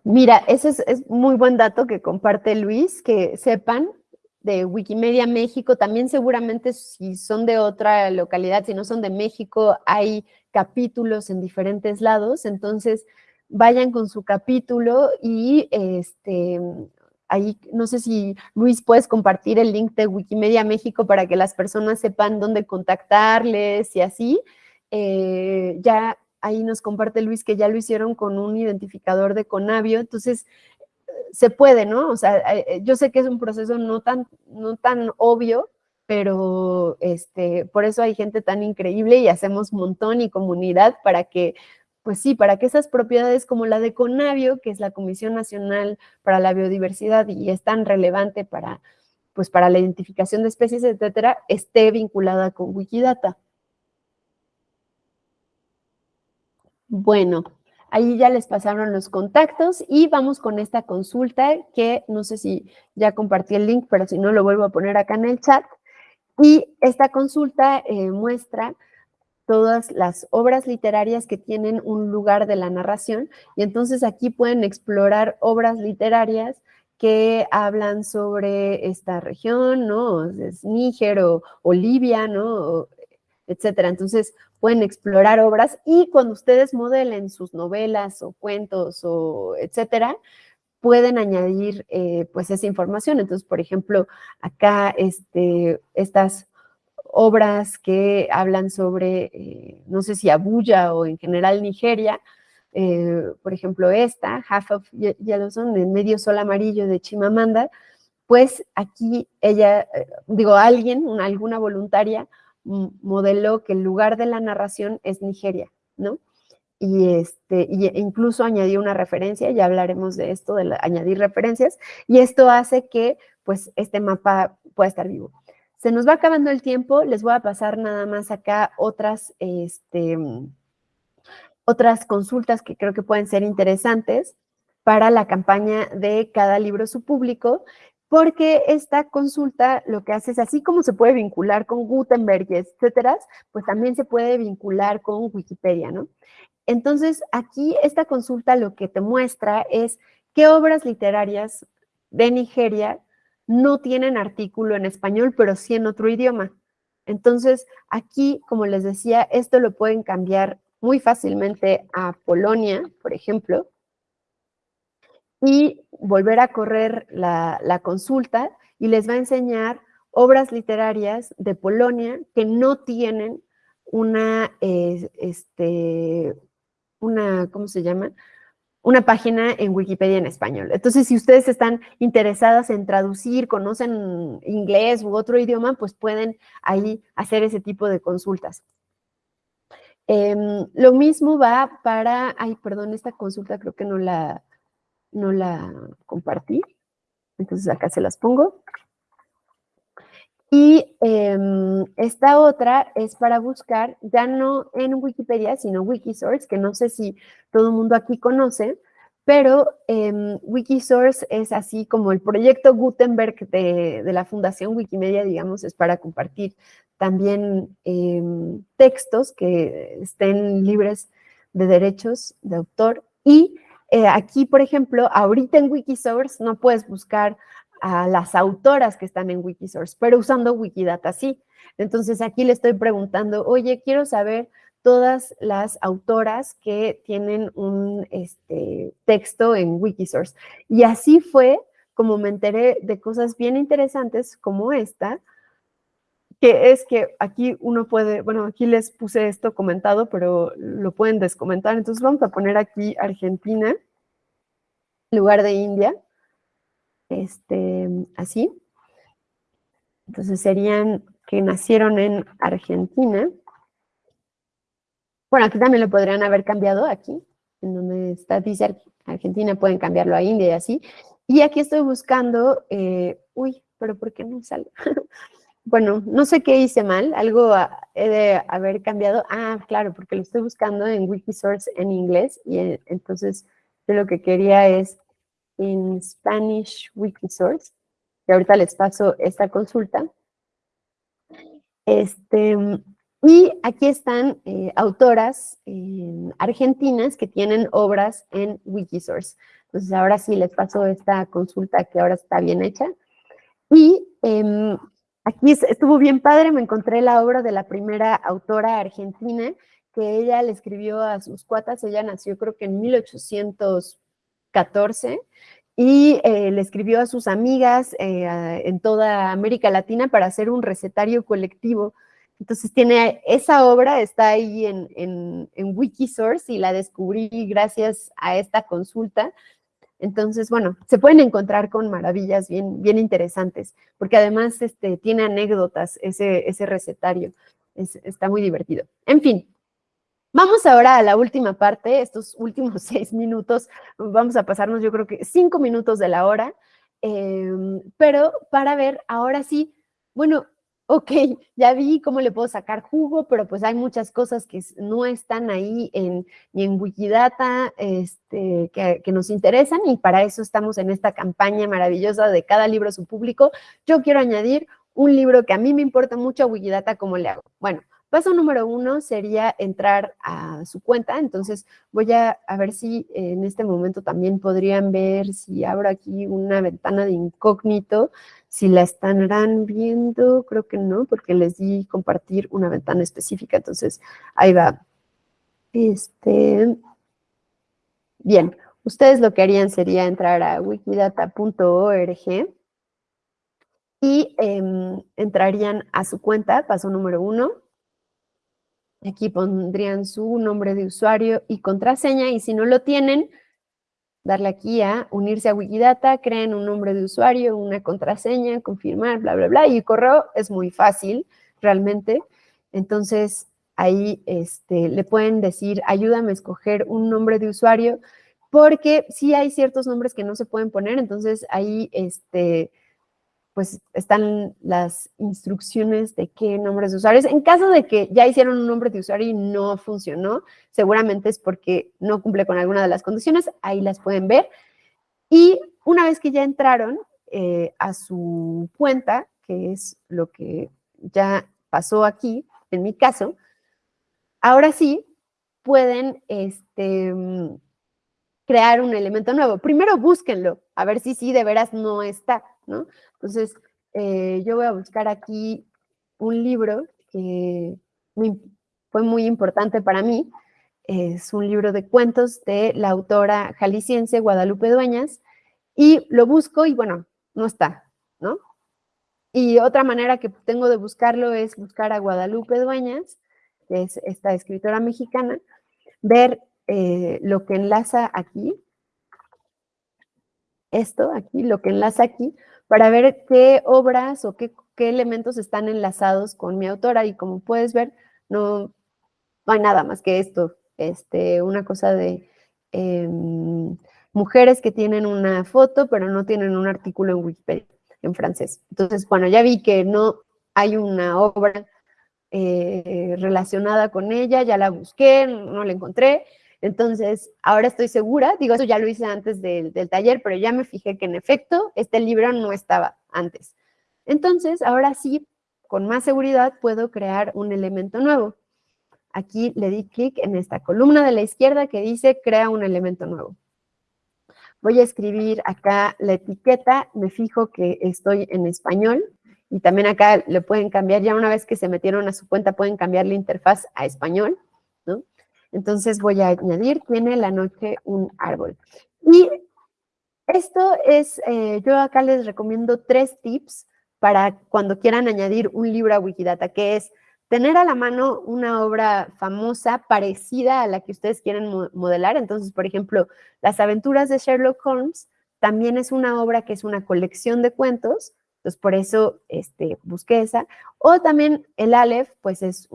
Mira, ese es, es muy buen dato que comparte Luis, que sepan de Wikimedia México, también seguramente si son de otra localidad, si no son de México, hay capítulos en diferentes lados, entonces vayan con su capítulo y este, ahí, no sé si Luis puedes compartir el link de Wikimedia México para que las personas sepan dónde contactarles y así. Eh, ya ahí nos comparte Luis que ya lo hicieron con un identificador de Conavio, entonces se puede, ¿no? O sea, eh, yo sé que es un proceso no tan, no tan obvio, pero este, por eso hay gente tan increíble y hacemos montón y comunidad para que pues sí, para que esas propiedades como la de Conavio, que es la Comisión Nacional para la Biodiversidad y es tan relevante para, pues para la identificación de especies, etcétera, esté vinculada con Wikidata. Bueno, ahí ya les pasaron los contactos y vamos con esta consulta que no sé si ya compartí el link, pero si no lo vuelvo a poner acá en el chat. Y esta consulta eh, muestra todas las obras literarias que tienen un lugar de la narración y entonces aquí pueden explorar obras literarias que hablan sobre esta región, ¿no? Es Níger o, Libia, ¿no? etcétera. Entonces pueden explorar obras y cuando ustedes modelen sus novelas o cuentos o etcétera, pueden añadir eh, pues esa información. Entonces, por ejemplo, acá este, estas obras que hablan sobre, eh, no sé si Abuya o en general Nigeria, eh, por ejemplo esta, Half of Yellowstone, de Medio Sol Amarillo de Chimamanda, pues aquí ella, eh, digo, alguien, una, alguna voluntaria, modeló que el lugar de la narración es Nigeria, ¿no? Y, este, y incluso añadió una referencia, ya hablaremos de esto, de añadir referencias, y esto hace que pues este mapa pueda estar vivo. Se nos va acabando el tiempo, les voy a pasar nada más acá otras, este, otras consultas que creo que pueden ser interesantes para la campaña de cada libro su público, porque esta consulta lo que hace es así como se puede vincular con Gutenberg, etcétera, pues también se puede vincular con Wikipedia, ¿no? Entonces, aquí esta consulta lo que te muestra es qué obras literarias de Nigeria no tienen artículo en español, pero sí en otro idioma. Entonces, aquí, como les decía, esto lo pueden cambiar muy fácilmente a Polonia, por ejemplo, y volver a correr la, consulta y les va a enseñar obras literarias de Polonia que no tienen una, eh, este, una, ¿cómo se llama? Una página en Wikipedia en español. Entonces, si ustedes están interesadas en traducir, conocen inglés u otro idioma, pues pueden ahí hacer ese tipo de consultas. Em, lo mismo va para, ay, perdón, esta consulta creo que no la, no la compartí. Entonces acá se las pongo. Y em, esta otra es para buscar, ya no en Wikipedia, sino Wikisource, que no sé si todo el mundo aquí conoce, pero em, Wikisource es así como el proyecto Gutenberg de, la Fundación Wikimedia, digamos, es para compartir también em, textos que estén libres de derechos de autor. Y eh, aquí, por ejemplo, ahorita en Wikisource no puedes buscar a las autoras que están en Wikisource, pero usando Wikidata sí. Entonces aquí le estoy preguntando, oye, quiero saber todas las autoras que tienen un este, texto en Wikisource. Y así fue como me enteré de cosas bien interesantes como esta, que es que aquí uno puede, bueno, aquí les puse esto comentado, pero lo pueden descomentar. Entonces vamos a poner aquí Argentina en lugar de India, este, así. Entonces serían que nacieron en Argentina. Bueno, aquí también lo podrían haber cambiado, aquí, en donde está, dice Argentina, pueden cambiarlo a India y así. Y aquí estoy buscando, eh, uy, pero ¿por qué no sale? bueno, no sé qué hice mal, algo he de haber cambiado. Ah, claro, porque lo estoy buscando en Wikisource en inglés y eh, entonces yo lo que quería es en Spanish Wikisource, que ahorita les paso esta consulta. Este, y aquí están eh, autoras eh, argentinas que tienen obras en Wikisource. Entonces ahora sí les paso esta consulta que ahora está bien hecha. Y em, aquí estuvo bien padre, me encontré la obra de la primera autora argentina que ella le escribió a sus cuatas, ella nació creo que en 1814 y eh, le escribió a sus amigas en toda América Latina para hacer un recetario colectivo entonces tiene esa obra, está ahí en, en, Wikisource y la descubrí gracias a esta consulta. Entonces, bueno, se pueden encontrar con maravillas bien, bien interesantes, porque además este, tiene anécdotas ese, ese recetario. está muy divertido. En fin, Vamos ahora a la última parte, estos últimos seis minutos, vamos a pasarnos yo creo que cinco minutos de la hora, em, pero para ver ahora sí, bueno, ok, ya vi cómo le puedo sacar jugo, pero pues hay muchas cosas que no están ahí en, ni en Wikidata este, que, nos interesan y para eso estamos en esta campaña maravillosa de cada libro a su público. Yo quiero añadir un libro que a mí me importa mucho a Wikidata, ¿cómo le hago? Bueno, Paso número uno sería entrar a su cuenta, entonces voy a, ver si en este momento también podrían ver si abro aquí una ventana de incógnito si la estarán viendo, creo que no, porque les di compartir una ventana específica, entonces ahí va. Este, bien, ustedes lo que harían sería entrar a wikidata.org y em, entrarían a su cuenta, paso número uno. Aquí pondrían su nombre de usuario y contraseña, y si no lo tienen, darle aquí a unirse a Wikidata, creen un nombre de usuario, una contraseña, confirmar, bla, bla, bla, y el correo es muy fácil, realmente. Entonces, ahí este, le pueden decir, ayúdame a escoger un nombre de usuario, porque sí hay ciertos nombres que no se pueden poner, entonces ahí este, pues están las instrucciones de qué nombres de usuarios. En caso de que ya hicieron un nombre de usuario y no funcionó, seguramente es porque no cumple con alguna de las condiciones, ahí las pueden ver. Y una vez que ya entraron eh, a su cuenta, que es lo que ya pasó aquí, en mi caso, ahora sí pueden este, crear un elemento nuevo. Primero búsquenlo, a ver si sí de veras no está, Entonces, eh, yo voy a buscar aquí un libro que fue muy importante para mí. Es un libro de cuentos de la autora jalisciense Guadalupe Dueñas y lo busco y bueno, no está, ¿no? Y otra manera que tengo de buscarlo es buscar a Guadalupe Dueñas, que es esta escritora mexicana, ver eh, lo que enlaza aquí, esto aquí, lo que enlaza aquí, para ver qué obras o qué, elementos están enlazados con mi autora. Y como puedes ver, no, hay nada más que esto, este, una cosa de em, mujeres que tienen una foto pero no tienen un artículo en Wikipedia en francés. Entonces, bueno, ya vi que no hay una obra eh, relacionada con ella, ya la busqué, no la encontré, Entonces, ahora estoy segura, digo, eso ya lo hice antes del, del taller, pero ya me fijé que en efecto este libro no estaba antes. Entonces, ahora sí, con más seguridad puedo crear un elemento nuevo. Aquí le di clic en esta columna de la izquierda que dice crea un elemento nuevo. Voy a escribir acá la etiqueta, me fijo que estoy en español y también acá le pueden cambiar, ya una vez que se metieron a su cuenta pueden cambiar la interfaz a español. Entonces voy a añadir, tiene la noche un árbol. Y esto es, eh, yo acá les recomiendo tres tips para cuando quieran añadir un libro a Wikidata, que es tener a la mano una obra famosa parecida a la que ustedes quieren modelar. Entonces, por ejemplo, Las aventuras de Sherlock Holmes también es una obra que es una colección de cuentos, entonces por eso este, busqué esa. O también el Aleph, pues es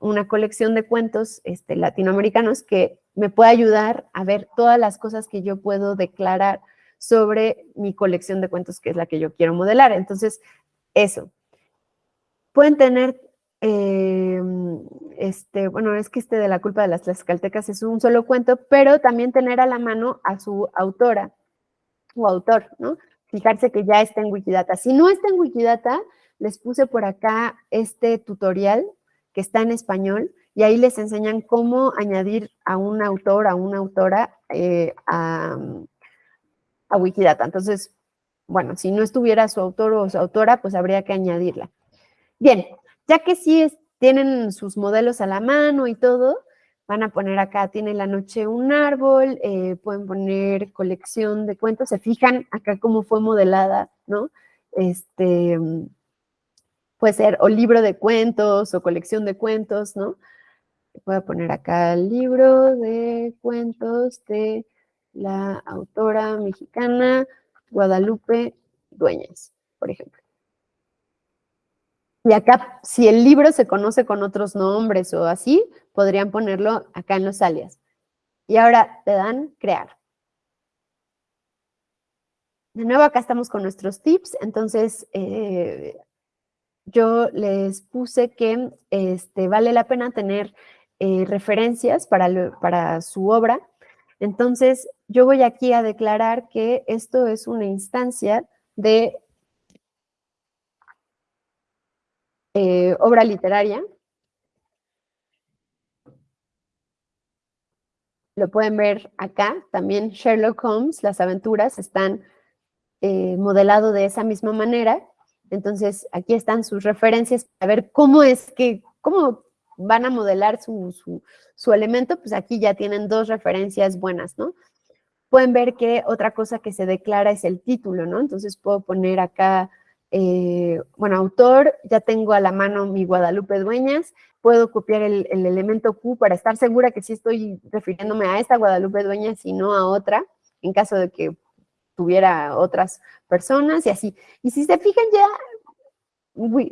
una colección de cuentos este, latinoamericanos que me puede ayudar a ver todas las cosas que yo puedo declarar sobre mi colección de cuentos, que es la que yo quiero modelar. Entonces, eso. Pueden tener Em, este, bueno, es que este de la culpa de las tlaxcaltecas es un solo cuento, pero también tener a la mano a su autora o autor, ¿no? Fijarse que ya está en Wikidata. Si no está en Wikidata, les puse por acá este tutorial está en español y ahí les enseñan cómo añadir a un autor, a una autora eh, a, a Wikidata. Entonces, bueno, si no estuviera su autor o su autora, pues habría que añadirla. Bien, ya que sí tienen sus modelos a la mano y todo, van a poner acá, tiene la noche un árbol, eh, pueden poner colección de cuentos, se fijan acá cómo fue modelada, ¿no? Este, puede ser o libro de cuentos o colección de cuentos, ¿no? Voy a poner acá el libro de cuentos de la autora mexicana Guadalupe Dueñas, por ejemplo. Y acá, si el libro se conoce con otros nombres o así, podrían ponerlo acá en los alias. Y ahora le dan crear. De nuevo, acá estamos con nuestros tips. Entonces, eh, yo les puse que este, vale la pena tener eh, referencias para, su obra. Entonces, yo voy aquí a declarar que esto es una instancia de Eh, obra literaria. Lo pueden ver acá, también Sherlock Holmes, las aventuras están eh, modelado de esa misma manera. Entonces, aquí están sus referencias a ver cómo es que, cómo van a modelar su, su, elemento, pues aquí ya tienen dos referencias buenas, ¿no? Pueden ver que otra cosa que se declara es el título, ¿no? Entonces puedo poner acá eh, bueno, autor, ya tengo a la mano mi Guadalupe Dueñas, puedo copiar el, elemento Q para estar segura que sí estoy refiriéndome a esta Guadalupe Dueñas y no a otra, en caso de que tuviera otras personas y así. Y si se fijan ya,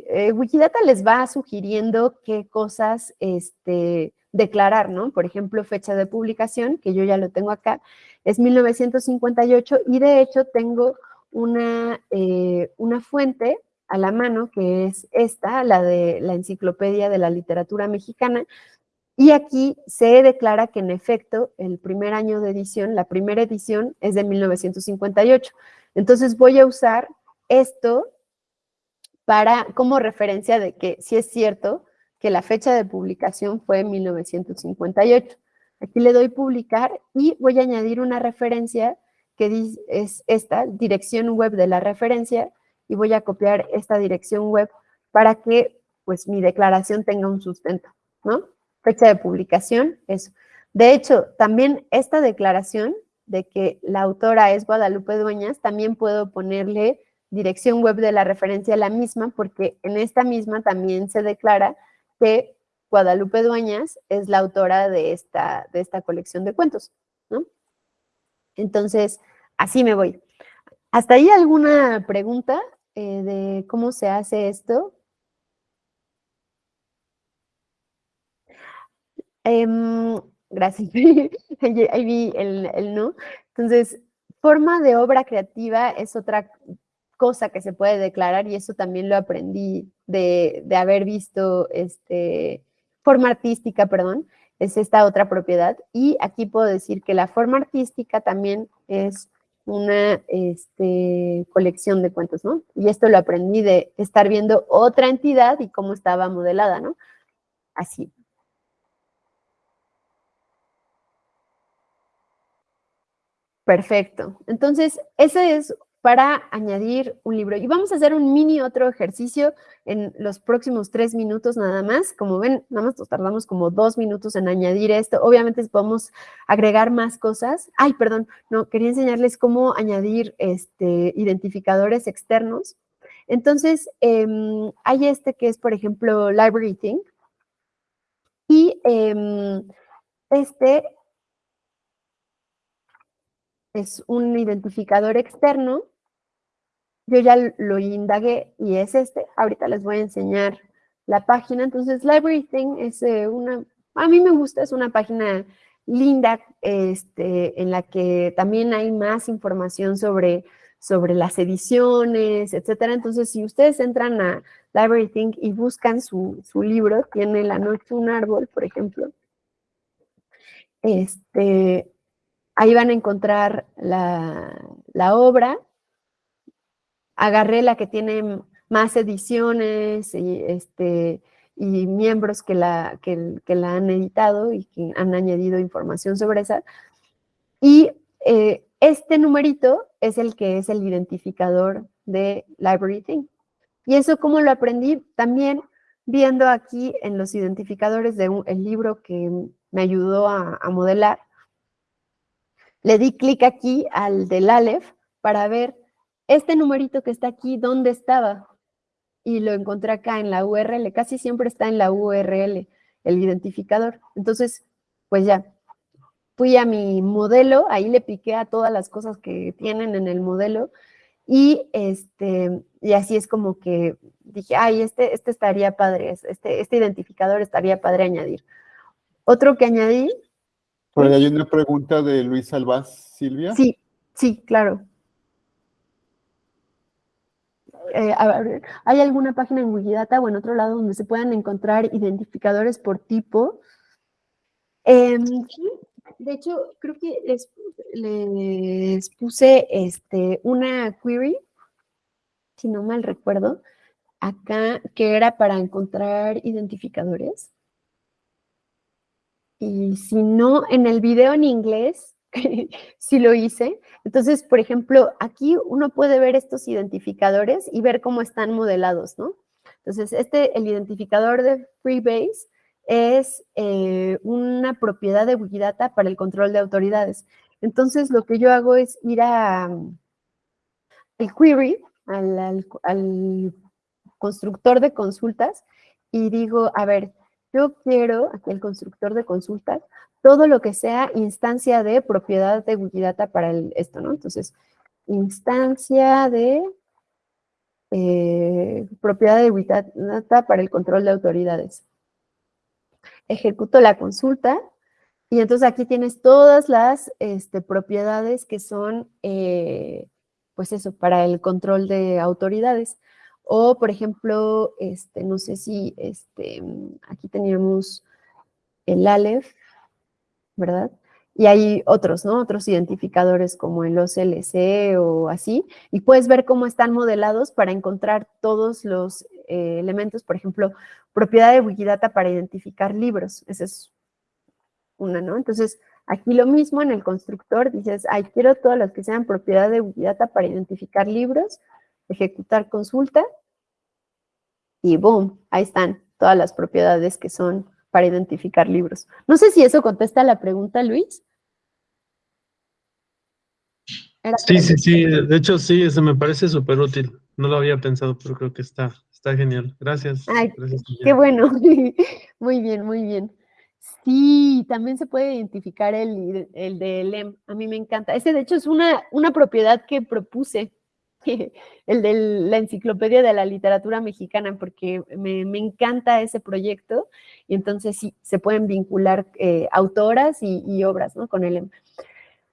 eh, Wikidata les va sugiriendo qué cosas este, declarar, ¿no? Por ejemplo, fecha de publicación, que yo ya lo tengo acá, es 1958 y de hecho tengo una, eh, una fuente a la mano, que es esta, la de la Enciclopedia de la Literatura Mexicana, y aquí se declara que en efecto el primer año de edición, la primera edición es de 1958. Entonces voy a usar esto para como referencia de que sí es cierto que la fecha de publicación fue 1958. Aquí le doy publicar y voy a añadir una referencia que es esta dirección web de la referencia y voy a copiar esta dirección web para que pues mi declaración tenga un sustento, ¿no? Fecha de publicación, eso. De hecho, también esta declaración de que la autora es Guadalupe Dueñas, también puedo ponerle dirección web de la referencia la misma, porque en esta misma también se declara que Guadalupe Dueñas es la autora de esta, de esta colección de cuentos, ¿no? Entonces, así me voy. ¿Hasta ahí alguna pregunta eh, de cómo se hace esto? Em, gracias. ahí vi el, no. Entonces, forma de obra creativa es otra cosa que se puede declarar y eso también lo aprendí de, de haber visto, este, forma artística, perdón, es esta otra propiedad. Y aquí puedo decir que la forma artística también es una este, colección de cuentos, ¿no? Y esto lo aprendí de estar viendo otra entidad y cómo estaba modelada, ¿no? Así. Perfecto. Entonces, ese es para añadir un libro. Y vamos a hacer un mini otro ejercicio en los próximos tres minutos nada más. Como ven, nada más nos tardamos como dos minutos en añadir esto. Obviamente podemos agregar más cosas. Ay, perdón, no, quería enseñarles cómo añadir este, identificadores externos. Entonces, em, hay este que es, por ejemplo, Library Thing. Y em, este es un identificador externo. Yo ya lo indagué y es este. Ahorita les voy a enseñar la página. Entonces, Library Thing es eh, una, a mí me gusta, es una página linda este, en la que también hay más información sobre, sobre las ediciones, etcétera. Entonces, si ustedes entran a Library Thing y buscan su, su libro, tiene La noche un árbol, por ejemplo, este, Ahí van a encontrar la, obra. Agarré la que tiene más ediciones y, este, y miembros que la, que, la han editado y que han añadido información sobre esa. Y eh, este numerito es el que es el identificador de Library Thing. Y eso cómo lo aprendí también viendo aquí en los identificadores del el libro que me ayudó a modelar, le di clic aquí al del Aleph para ver este numerito que está aquí, ¿dónde estaba? Y lo encontré acá en la URL, casi siempre está en la URL, el identificador. Entonces, pues ya, fui a mi modelo, ahí le piqué a todas las cosas que tienen en el modelo y, este, y así es como que dije, ay, este, este estaría padre, este, este identificador estaría padre añadir. Otro que añadí por ahí hay una pregunta de Luis Albaz, Silvia. Sí, sí, claro. Eh, ¿Hay alguna página en Wikidata o en otro lado donde se puedan encontrar identificadores por tipo? Em, de hecho, creo que les, les puse este, una query, si no mal recuerdo, acá, que era para encontrar identificadores. Y si no, en el video en inglés, sí lo hice. Entonces, por ejemplo, aquí uno puede ver estos identificadores y ver cómo están modelados, ¿no? Entonces, este, el identificador de Freebase es eh, una propiedad de Wikidata para el control de autoridades. Entonces, lo que yo hago es ir a mm, el query, al constructor de consultas, y digo, a ver, yo quiero, aquí el constructor de consultas, todo lo que sea instancia de propiedad de Wikidata para el, esto, ¿no? Entonces, instancia de eh, propiedad de Wikidata para el control de autoridades. Ejecuto la consulta y entonces aquí tienes todas las este, propiedades que son, eh, pues eso, para el control de autoridades. O, por ejemplo, este, no sé si este, aquí teníamos el Aleph, ¿verdad? Y hay otros, ¿no? Otros identificadores como el OCLC o así, y puedes ver cómo están modelados para encontrar todos los eh, elementos, por ejemplo, propiedad de Wikidata para identificar libros, esa es una, ¿no? Entonces, aquí lo mismo en el constructor, dices, ay, quiero todas las que sean propiedad de Wikidata para identificar libros, ejecutar consulta, y boom, ahí están todas las propiedades que son para identificar libros. No sé si eso contesta la pregunta, Luis. Sí, sí, sí, de hecho sí, eso me parece súper útil. No lo había pensado, pero creo que está, está genial. Gracias. Ay, qué bueno. muy bien, muy bien. Sí, también se puede identificar el, el de LEM. A mí me encanta. Ese, de hecho, es una, una propiedad que propuse el de la enciclopedia de la literatura mexicana, porque me, encanta ese proyecto y entonces sí, se pueden vincular eh, autoras y, obras ¿no? con él.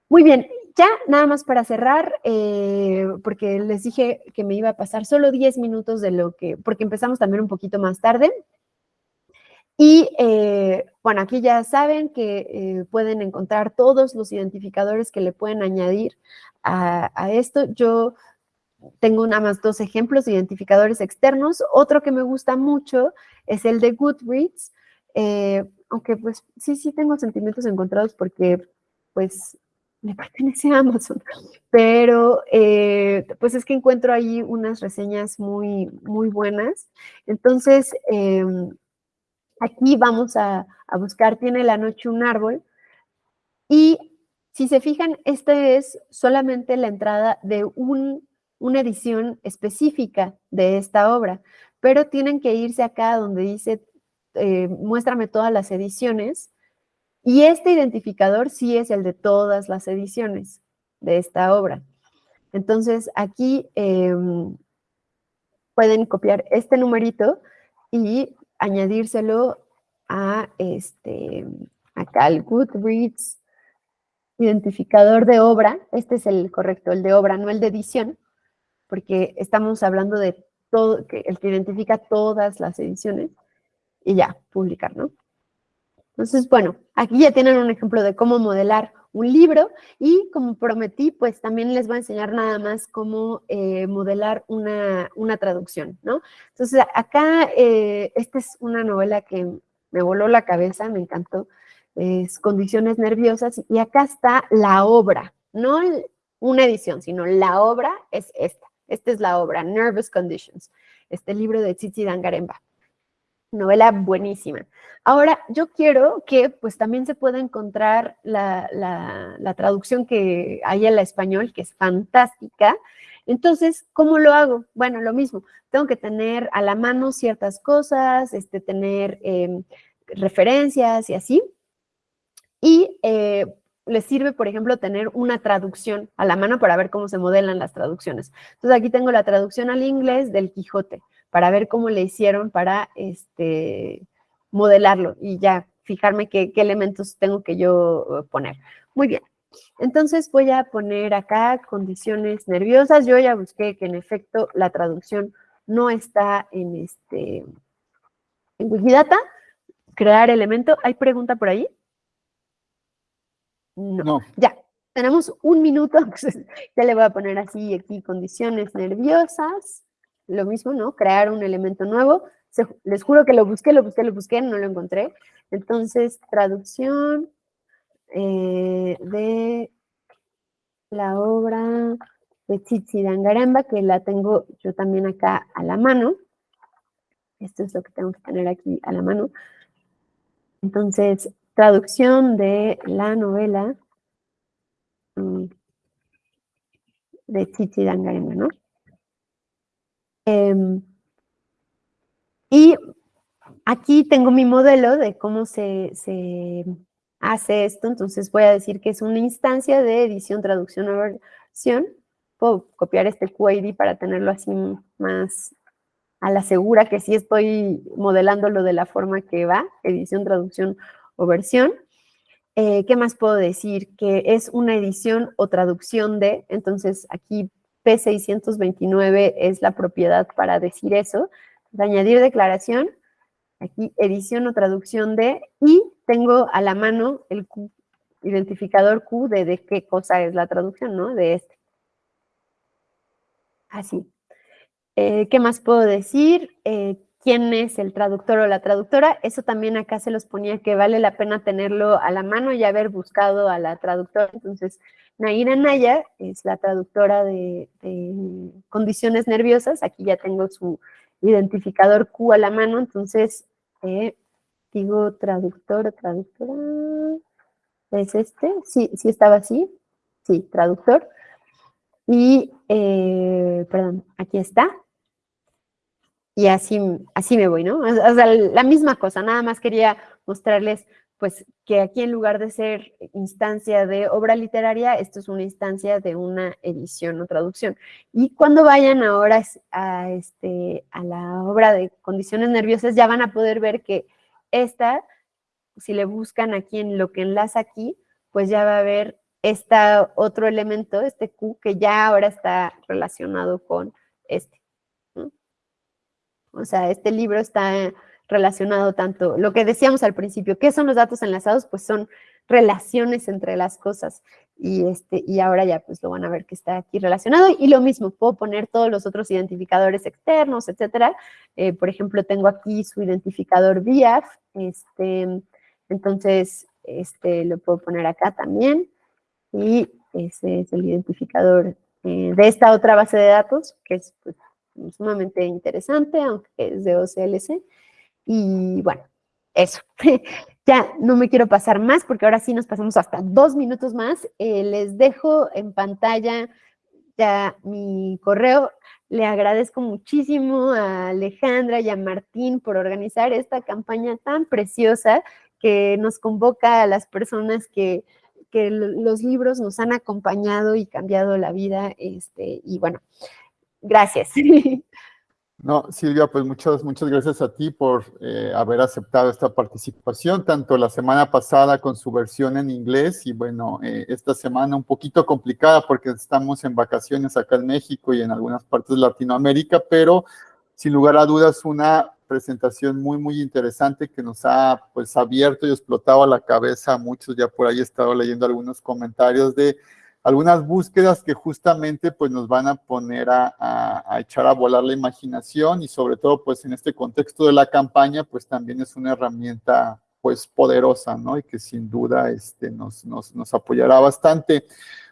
Muy bien, ya nada más para cerrar, eh, porque les dije que me iba a pasar solo 10 minutos de lo que, porque empezamos también un poquito más tarde. Y eh, bueno, aquí ya saben que pueden encontrar todos los identificadores que le pueden añadir a, a, esto. Yo tengo nada más dos ejemplos de identificadores externos. Otro que me gusta mucho es el de Goodreads, eh, aunque pues sí, sí tengo sentimientos encontrados porque pues me pertenece a Amazon, pero eh, pues es que encuentro ahí unas reseñas muy, muy buenas. Entonces, em, aquí vamos a, a buscar Tiene la noche un árbol y si se fijan, esta es solamente la entrada de un, una edición específica de esta obra, pero tienen que irse acá donde dice eh, muéstrame todas las ediciones y este identificador sí es el de todas las ediciones de esta obra. Entonces, aquí em, pueden copiar este numerito y añadírselo a este, acá al Goodreads identificador de obra. Este es el correcto, el de obra, no el de edición, porque estamos hablando de todo, el que identifica todas las ediciones y ya, publicar, ¿no? Entonces, bueno, aquí ya tienen un ejemplo de cómo modelar un libro y como prometí, pues también les voy a enseñar nada más cómo eh, modelar una, traducción, ¿no? Entonces, acá, eh, esta es una novela que me voló la cabeza, me encantó, es Condiciones Nerviosas, y acá está la obra, no una edición, sino la obra es esta. Esta es la obra, Nervous Conditions, este libro de Tsitsi Dangaremba novela buenísima. Ahora, yo quiero que pues también se pueda encontrar la, traducción que hay en la español, que es fantástica. Entonces, ¿cómo lo hago? Bueno, lo mismo, tengo que tener a la mano ciertas cosas, este, tener em, referencias y así. Y eh, les sirve, por ejemplo, tener una traducción a la mano para ver cómo se modelan las traducciones. Entonces, aquí tengo la traducción al inglés del Quijote para ver cómo le hicieron para este, modelarlo y ya fijarme qué, elementos tengo que yo eh, poner. Muy bien. Entonces voy a poner acá condiciones nerviosas. Yo ya busqué que en efecto la traducción no está en este en Wikidata. Crear elemento. ¿Hay pregunta por ahí? No. no. Ya. Tenemos un minuto. ya le voy a poner así aquí condiciones nerviosas lo mismo, ¿no? Crear un elemento nuevo. les juro que lo busqué, lo busqué, lo busqué, no lo encontré. Entonces, traducción eh, de la obra de Chichi Dangaramba, que la tengo yo también acá a la mano. Esto es lo que tengo que tener aquí a la mano. Entonces, traducción de la novela mm, de Chichi Dangaremba, ¿no? Em, y aquí tengo mi modelo de cómo se, hace esto, entonces voy a decir que es una instancia de edición, traducción o versión. Puedo copiar este QID para tenerlo así más a la segura que sí estoy modelándolo de la forma que va, edición, traducción o versión. Eh, ¿Qué más puedo decir? Que es una edición o traducción de, entonces aquí P629 es la propiedad para decir eso. añadir declaración, aquí edición o traducción de, y tengo a la mano el identificador Q de, de qué cosa es la traducción, ¿no? De este. Así. Eh, ¿Qué más puedo decir? Eh, quién es el traductor o la traductora, eso también acá se los ponía que vale la pena tenerlo a la mano y haber buscado a la traductora. Entonces, Naira Naya es la traductora de, condiciones nerviosas, aquí ya tengo su identificador Q a la mano, entonces eh, digo traductor, traductora, ¿es este? Sí, sí estaba así, sí, traductor. Y, eh, perdón, aquí está, y así, así me voy, ¿no? O sea, la misma cosa, nada más quería mostrarles pues que aquí en lugar de ser instancia de obra literaria, esto es una instancia de una edición o traducción. Y cuando vayan ahora a, este, a la obra de condiciones nerviosas, ya van a poder ver que esta, si le buscan aquí en lo que enlaza aquí, pues ya va a haber este otro elemento, este Q, que ya ahora está relacionado con este. O sea, este libro está relacionado tanto, lo que decíamos al principio, ¿qué son los datos enlazados? Pues son relaciones entre las cosas. Y, este, y ahora ya pues lo van a ver que está aquí relacionado. Y lo mismo, puedo poner todos los otros identificadores externos, etcétera. Eh, por ejemplo, tengo aquí su identificador VIAF. Este, entonces, este, lo puedo poner acá también. Y ese es el identificador eh, de esta otra base de datos, que es pues, sumamente interesante, aunque es de OCLC. Y bueno, eso. ya no me quiero pasar más porque ahora sí nos pasamos hasta dos minutos más. Eh, les dejo en pantalla ya mi correo. Le agradezco muchísimo a Alejandra y a Martín por organizar esta campaña tan preciosa que nos convoca a las personas que, que los libros nos han acompañado y cambiado la vida. Este, y bueno, gracias. No, Silvia, pues muchas, muchas gracias a ti por eh, haber aceptado esta participación, tanto la semana pasada con su versión en inglés y bueno, eh, esta semana un poquito complicada porque estamos en vacaciones acá en México y en algunas partes de Latinoamérica, pero sin lugar a dudas una presentación muy, muy interesante que nos ha pues abierto y explotado la cabeza a muchos, ya por ahí he estado leyendo algunos comentarios de algunas búsquedas que justamente pues nos van a poner a, echar a volar la imaginación y sobre todo pues en este contexto de la campaña pues también es una herramienta pues poderosa, ¿no? Y que sin duda este, nos, nos, nos apoyará bastante.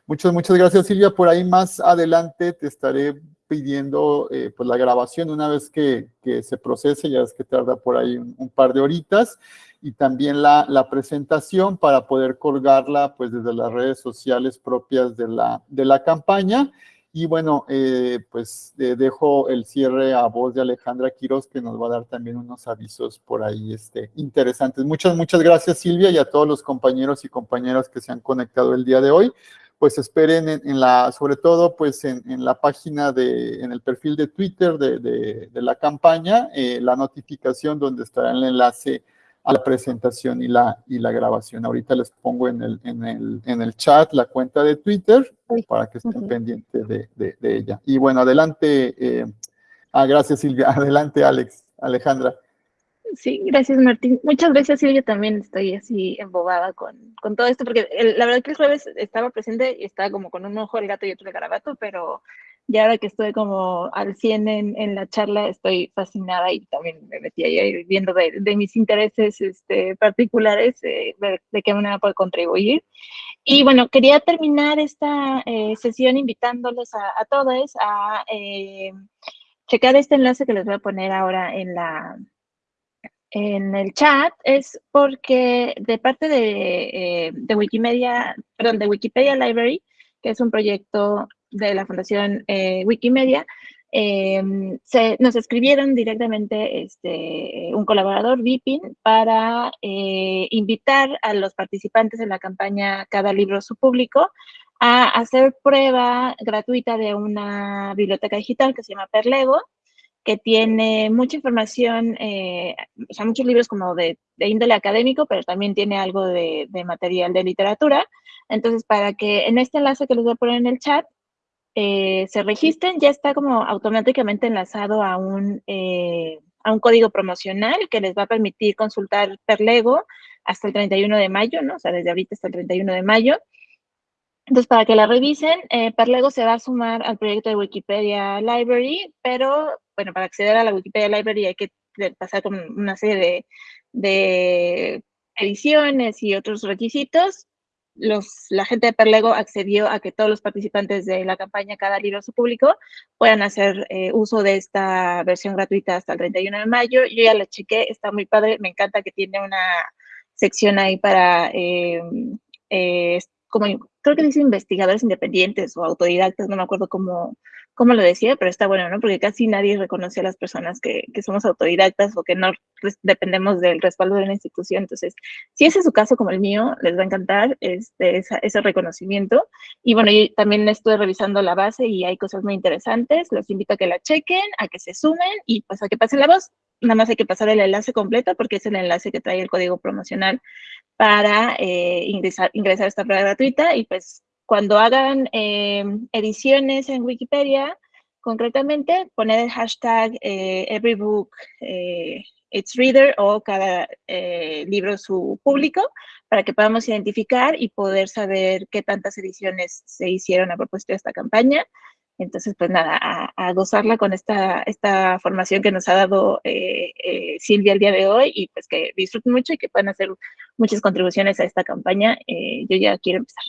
Muchas, muchas gracias Silvia. Por ahí más adelante te estaré pidiendo eh, pues la grabación una vez que, que, se procese, ya es que tarda por ahí un par de horitas y también la, la, presentación para poder colgarla pues desde las redes sociales propias de la, de la campaña. Y bueno, eh, pues eh, dejo el cierre a voz de Alejandra Quiroz, que nos va a dar también unos avisos por ahí este, interesantes. Muchas, muchas gracias Silvia y a todos los compañeros y compañeras que se han conectado el día de hoy. Pues esperen en, la, sobre todo pues en, en, la página de, en el perfil de Twitter de, de, de la campaña, eh, la notificación donde estará el enlace a la presentación y la, y la grabación. Ahorita les pongo en el, en el, en el chat la cuenta de Twitter para que estén pendientes de, de, ella. Y bueno, adelante. Eh, ah, gracias Silvia. Adelante Alex, Alejandra. Sí, gracias Martín. Muchas gracias Silvia, también estoy así embobada con, con todo esto, porque la verdad que el jueves estaba presente y estaba como con un ojo el gato y otro el garabato, pero y ahora que estoy como al 100 en, en, la charla, estoy fascinada y también me metí ahí viendo de, de mis intereses este, particulares, eh, de, de, qué manera puedo contribuir. Y bueno, quería terminar esta eh, sesión invitándolos a, a todos a eh, checar este enlace que les voy a poner ahora en la en el chat es porque de parte de, de Wikimedia, perdón, de Wikipedia Library, que es un proyecto de la Fundación eh, Wikimedia, eh, se, nos escribieron directamente este, un colaborador, Vipin, para eh, invitar a los participantes en la campaña Cada libro su público a hacer prueba gratuita de una biblioteca digital que se llama Perlego, que tiene mucha información, eh, o sea, muchos libros como de, índole académico, pero también tiene algo de, de, material de literatura. Entonces, para que en este enlace que les voy a poner en el chat, eh, se registren, ya está como automáticamente enlazado a un, eh, a un código promocional que les va a permitir consultar Perlego hasta el 31 de mayo, ¿no? O sea, desde ahorita hasta el 31 de mayo. Entonces, para que la revisen, eh, Perlego se va a sumar al proyecto de Wikipedia Library, pero, bueno, para acceder a la Wikipedia Library hay que pasar con una serie de, de ediciones y otros requisitos los, la gente de Perlego accedió a que todos los participantes de la campaña Cada Libro a su público puedan hacer eh, uso de esta versión gratuita hasta el 31 de mayo. Yo ya la chequé, está muy padre, me encanta que tiene una sección ahí para, eh, eh, como creo que dice investigadores independientes o autodidactas, no me acuerdo cómo, como lo decía, pero está bueno, ¿no? Porque casi nadie reconoce a las personas que, que somos autodidactas o que no dependemos del respaldo de la institución. Entonces, si ese es su caso como el mío, les va a encantar este, esa, ese reconocimiento. Y bueno, yo también estuve revisando la base y hay cosas muy interesantes. Los invito a que la chequen, a que se sumen y pues a que pasen la voz. Nada más hay que pasar el enlace completo porque es el enlace que trae el código promocional para eh, ingresar, ingresar a esta prueba gratuita y pues cuando hagan eh, ediciones en Wikipedia, concretamente, poner el hashtag eh, everybook eh, its reader o cada libro su público para que podamos identificar y poder saber qué tantas ediciones se hicieron a propósito de esta campaña. Entonces, pues nada, a, gozarla con esta, esta formación que nos ha dado eh, eh, Silvia el día de hoy y pues que disfruten mucho y que puedan hacer muchas contribuciones a esta campaña. Eh, yo ya quiero empezar.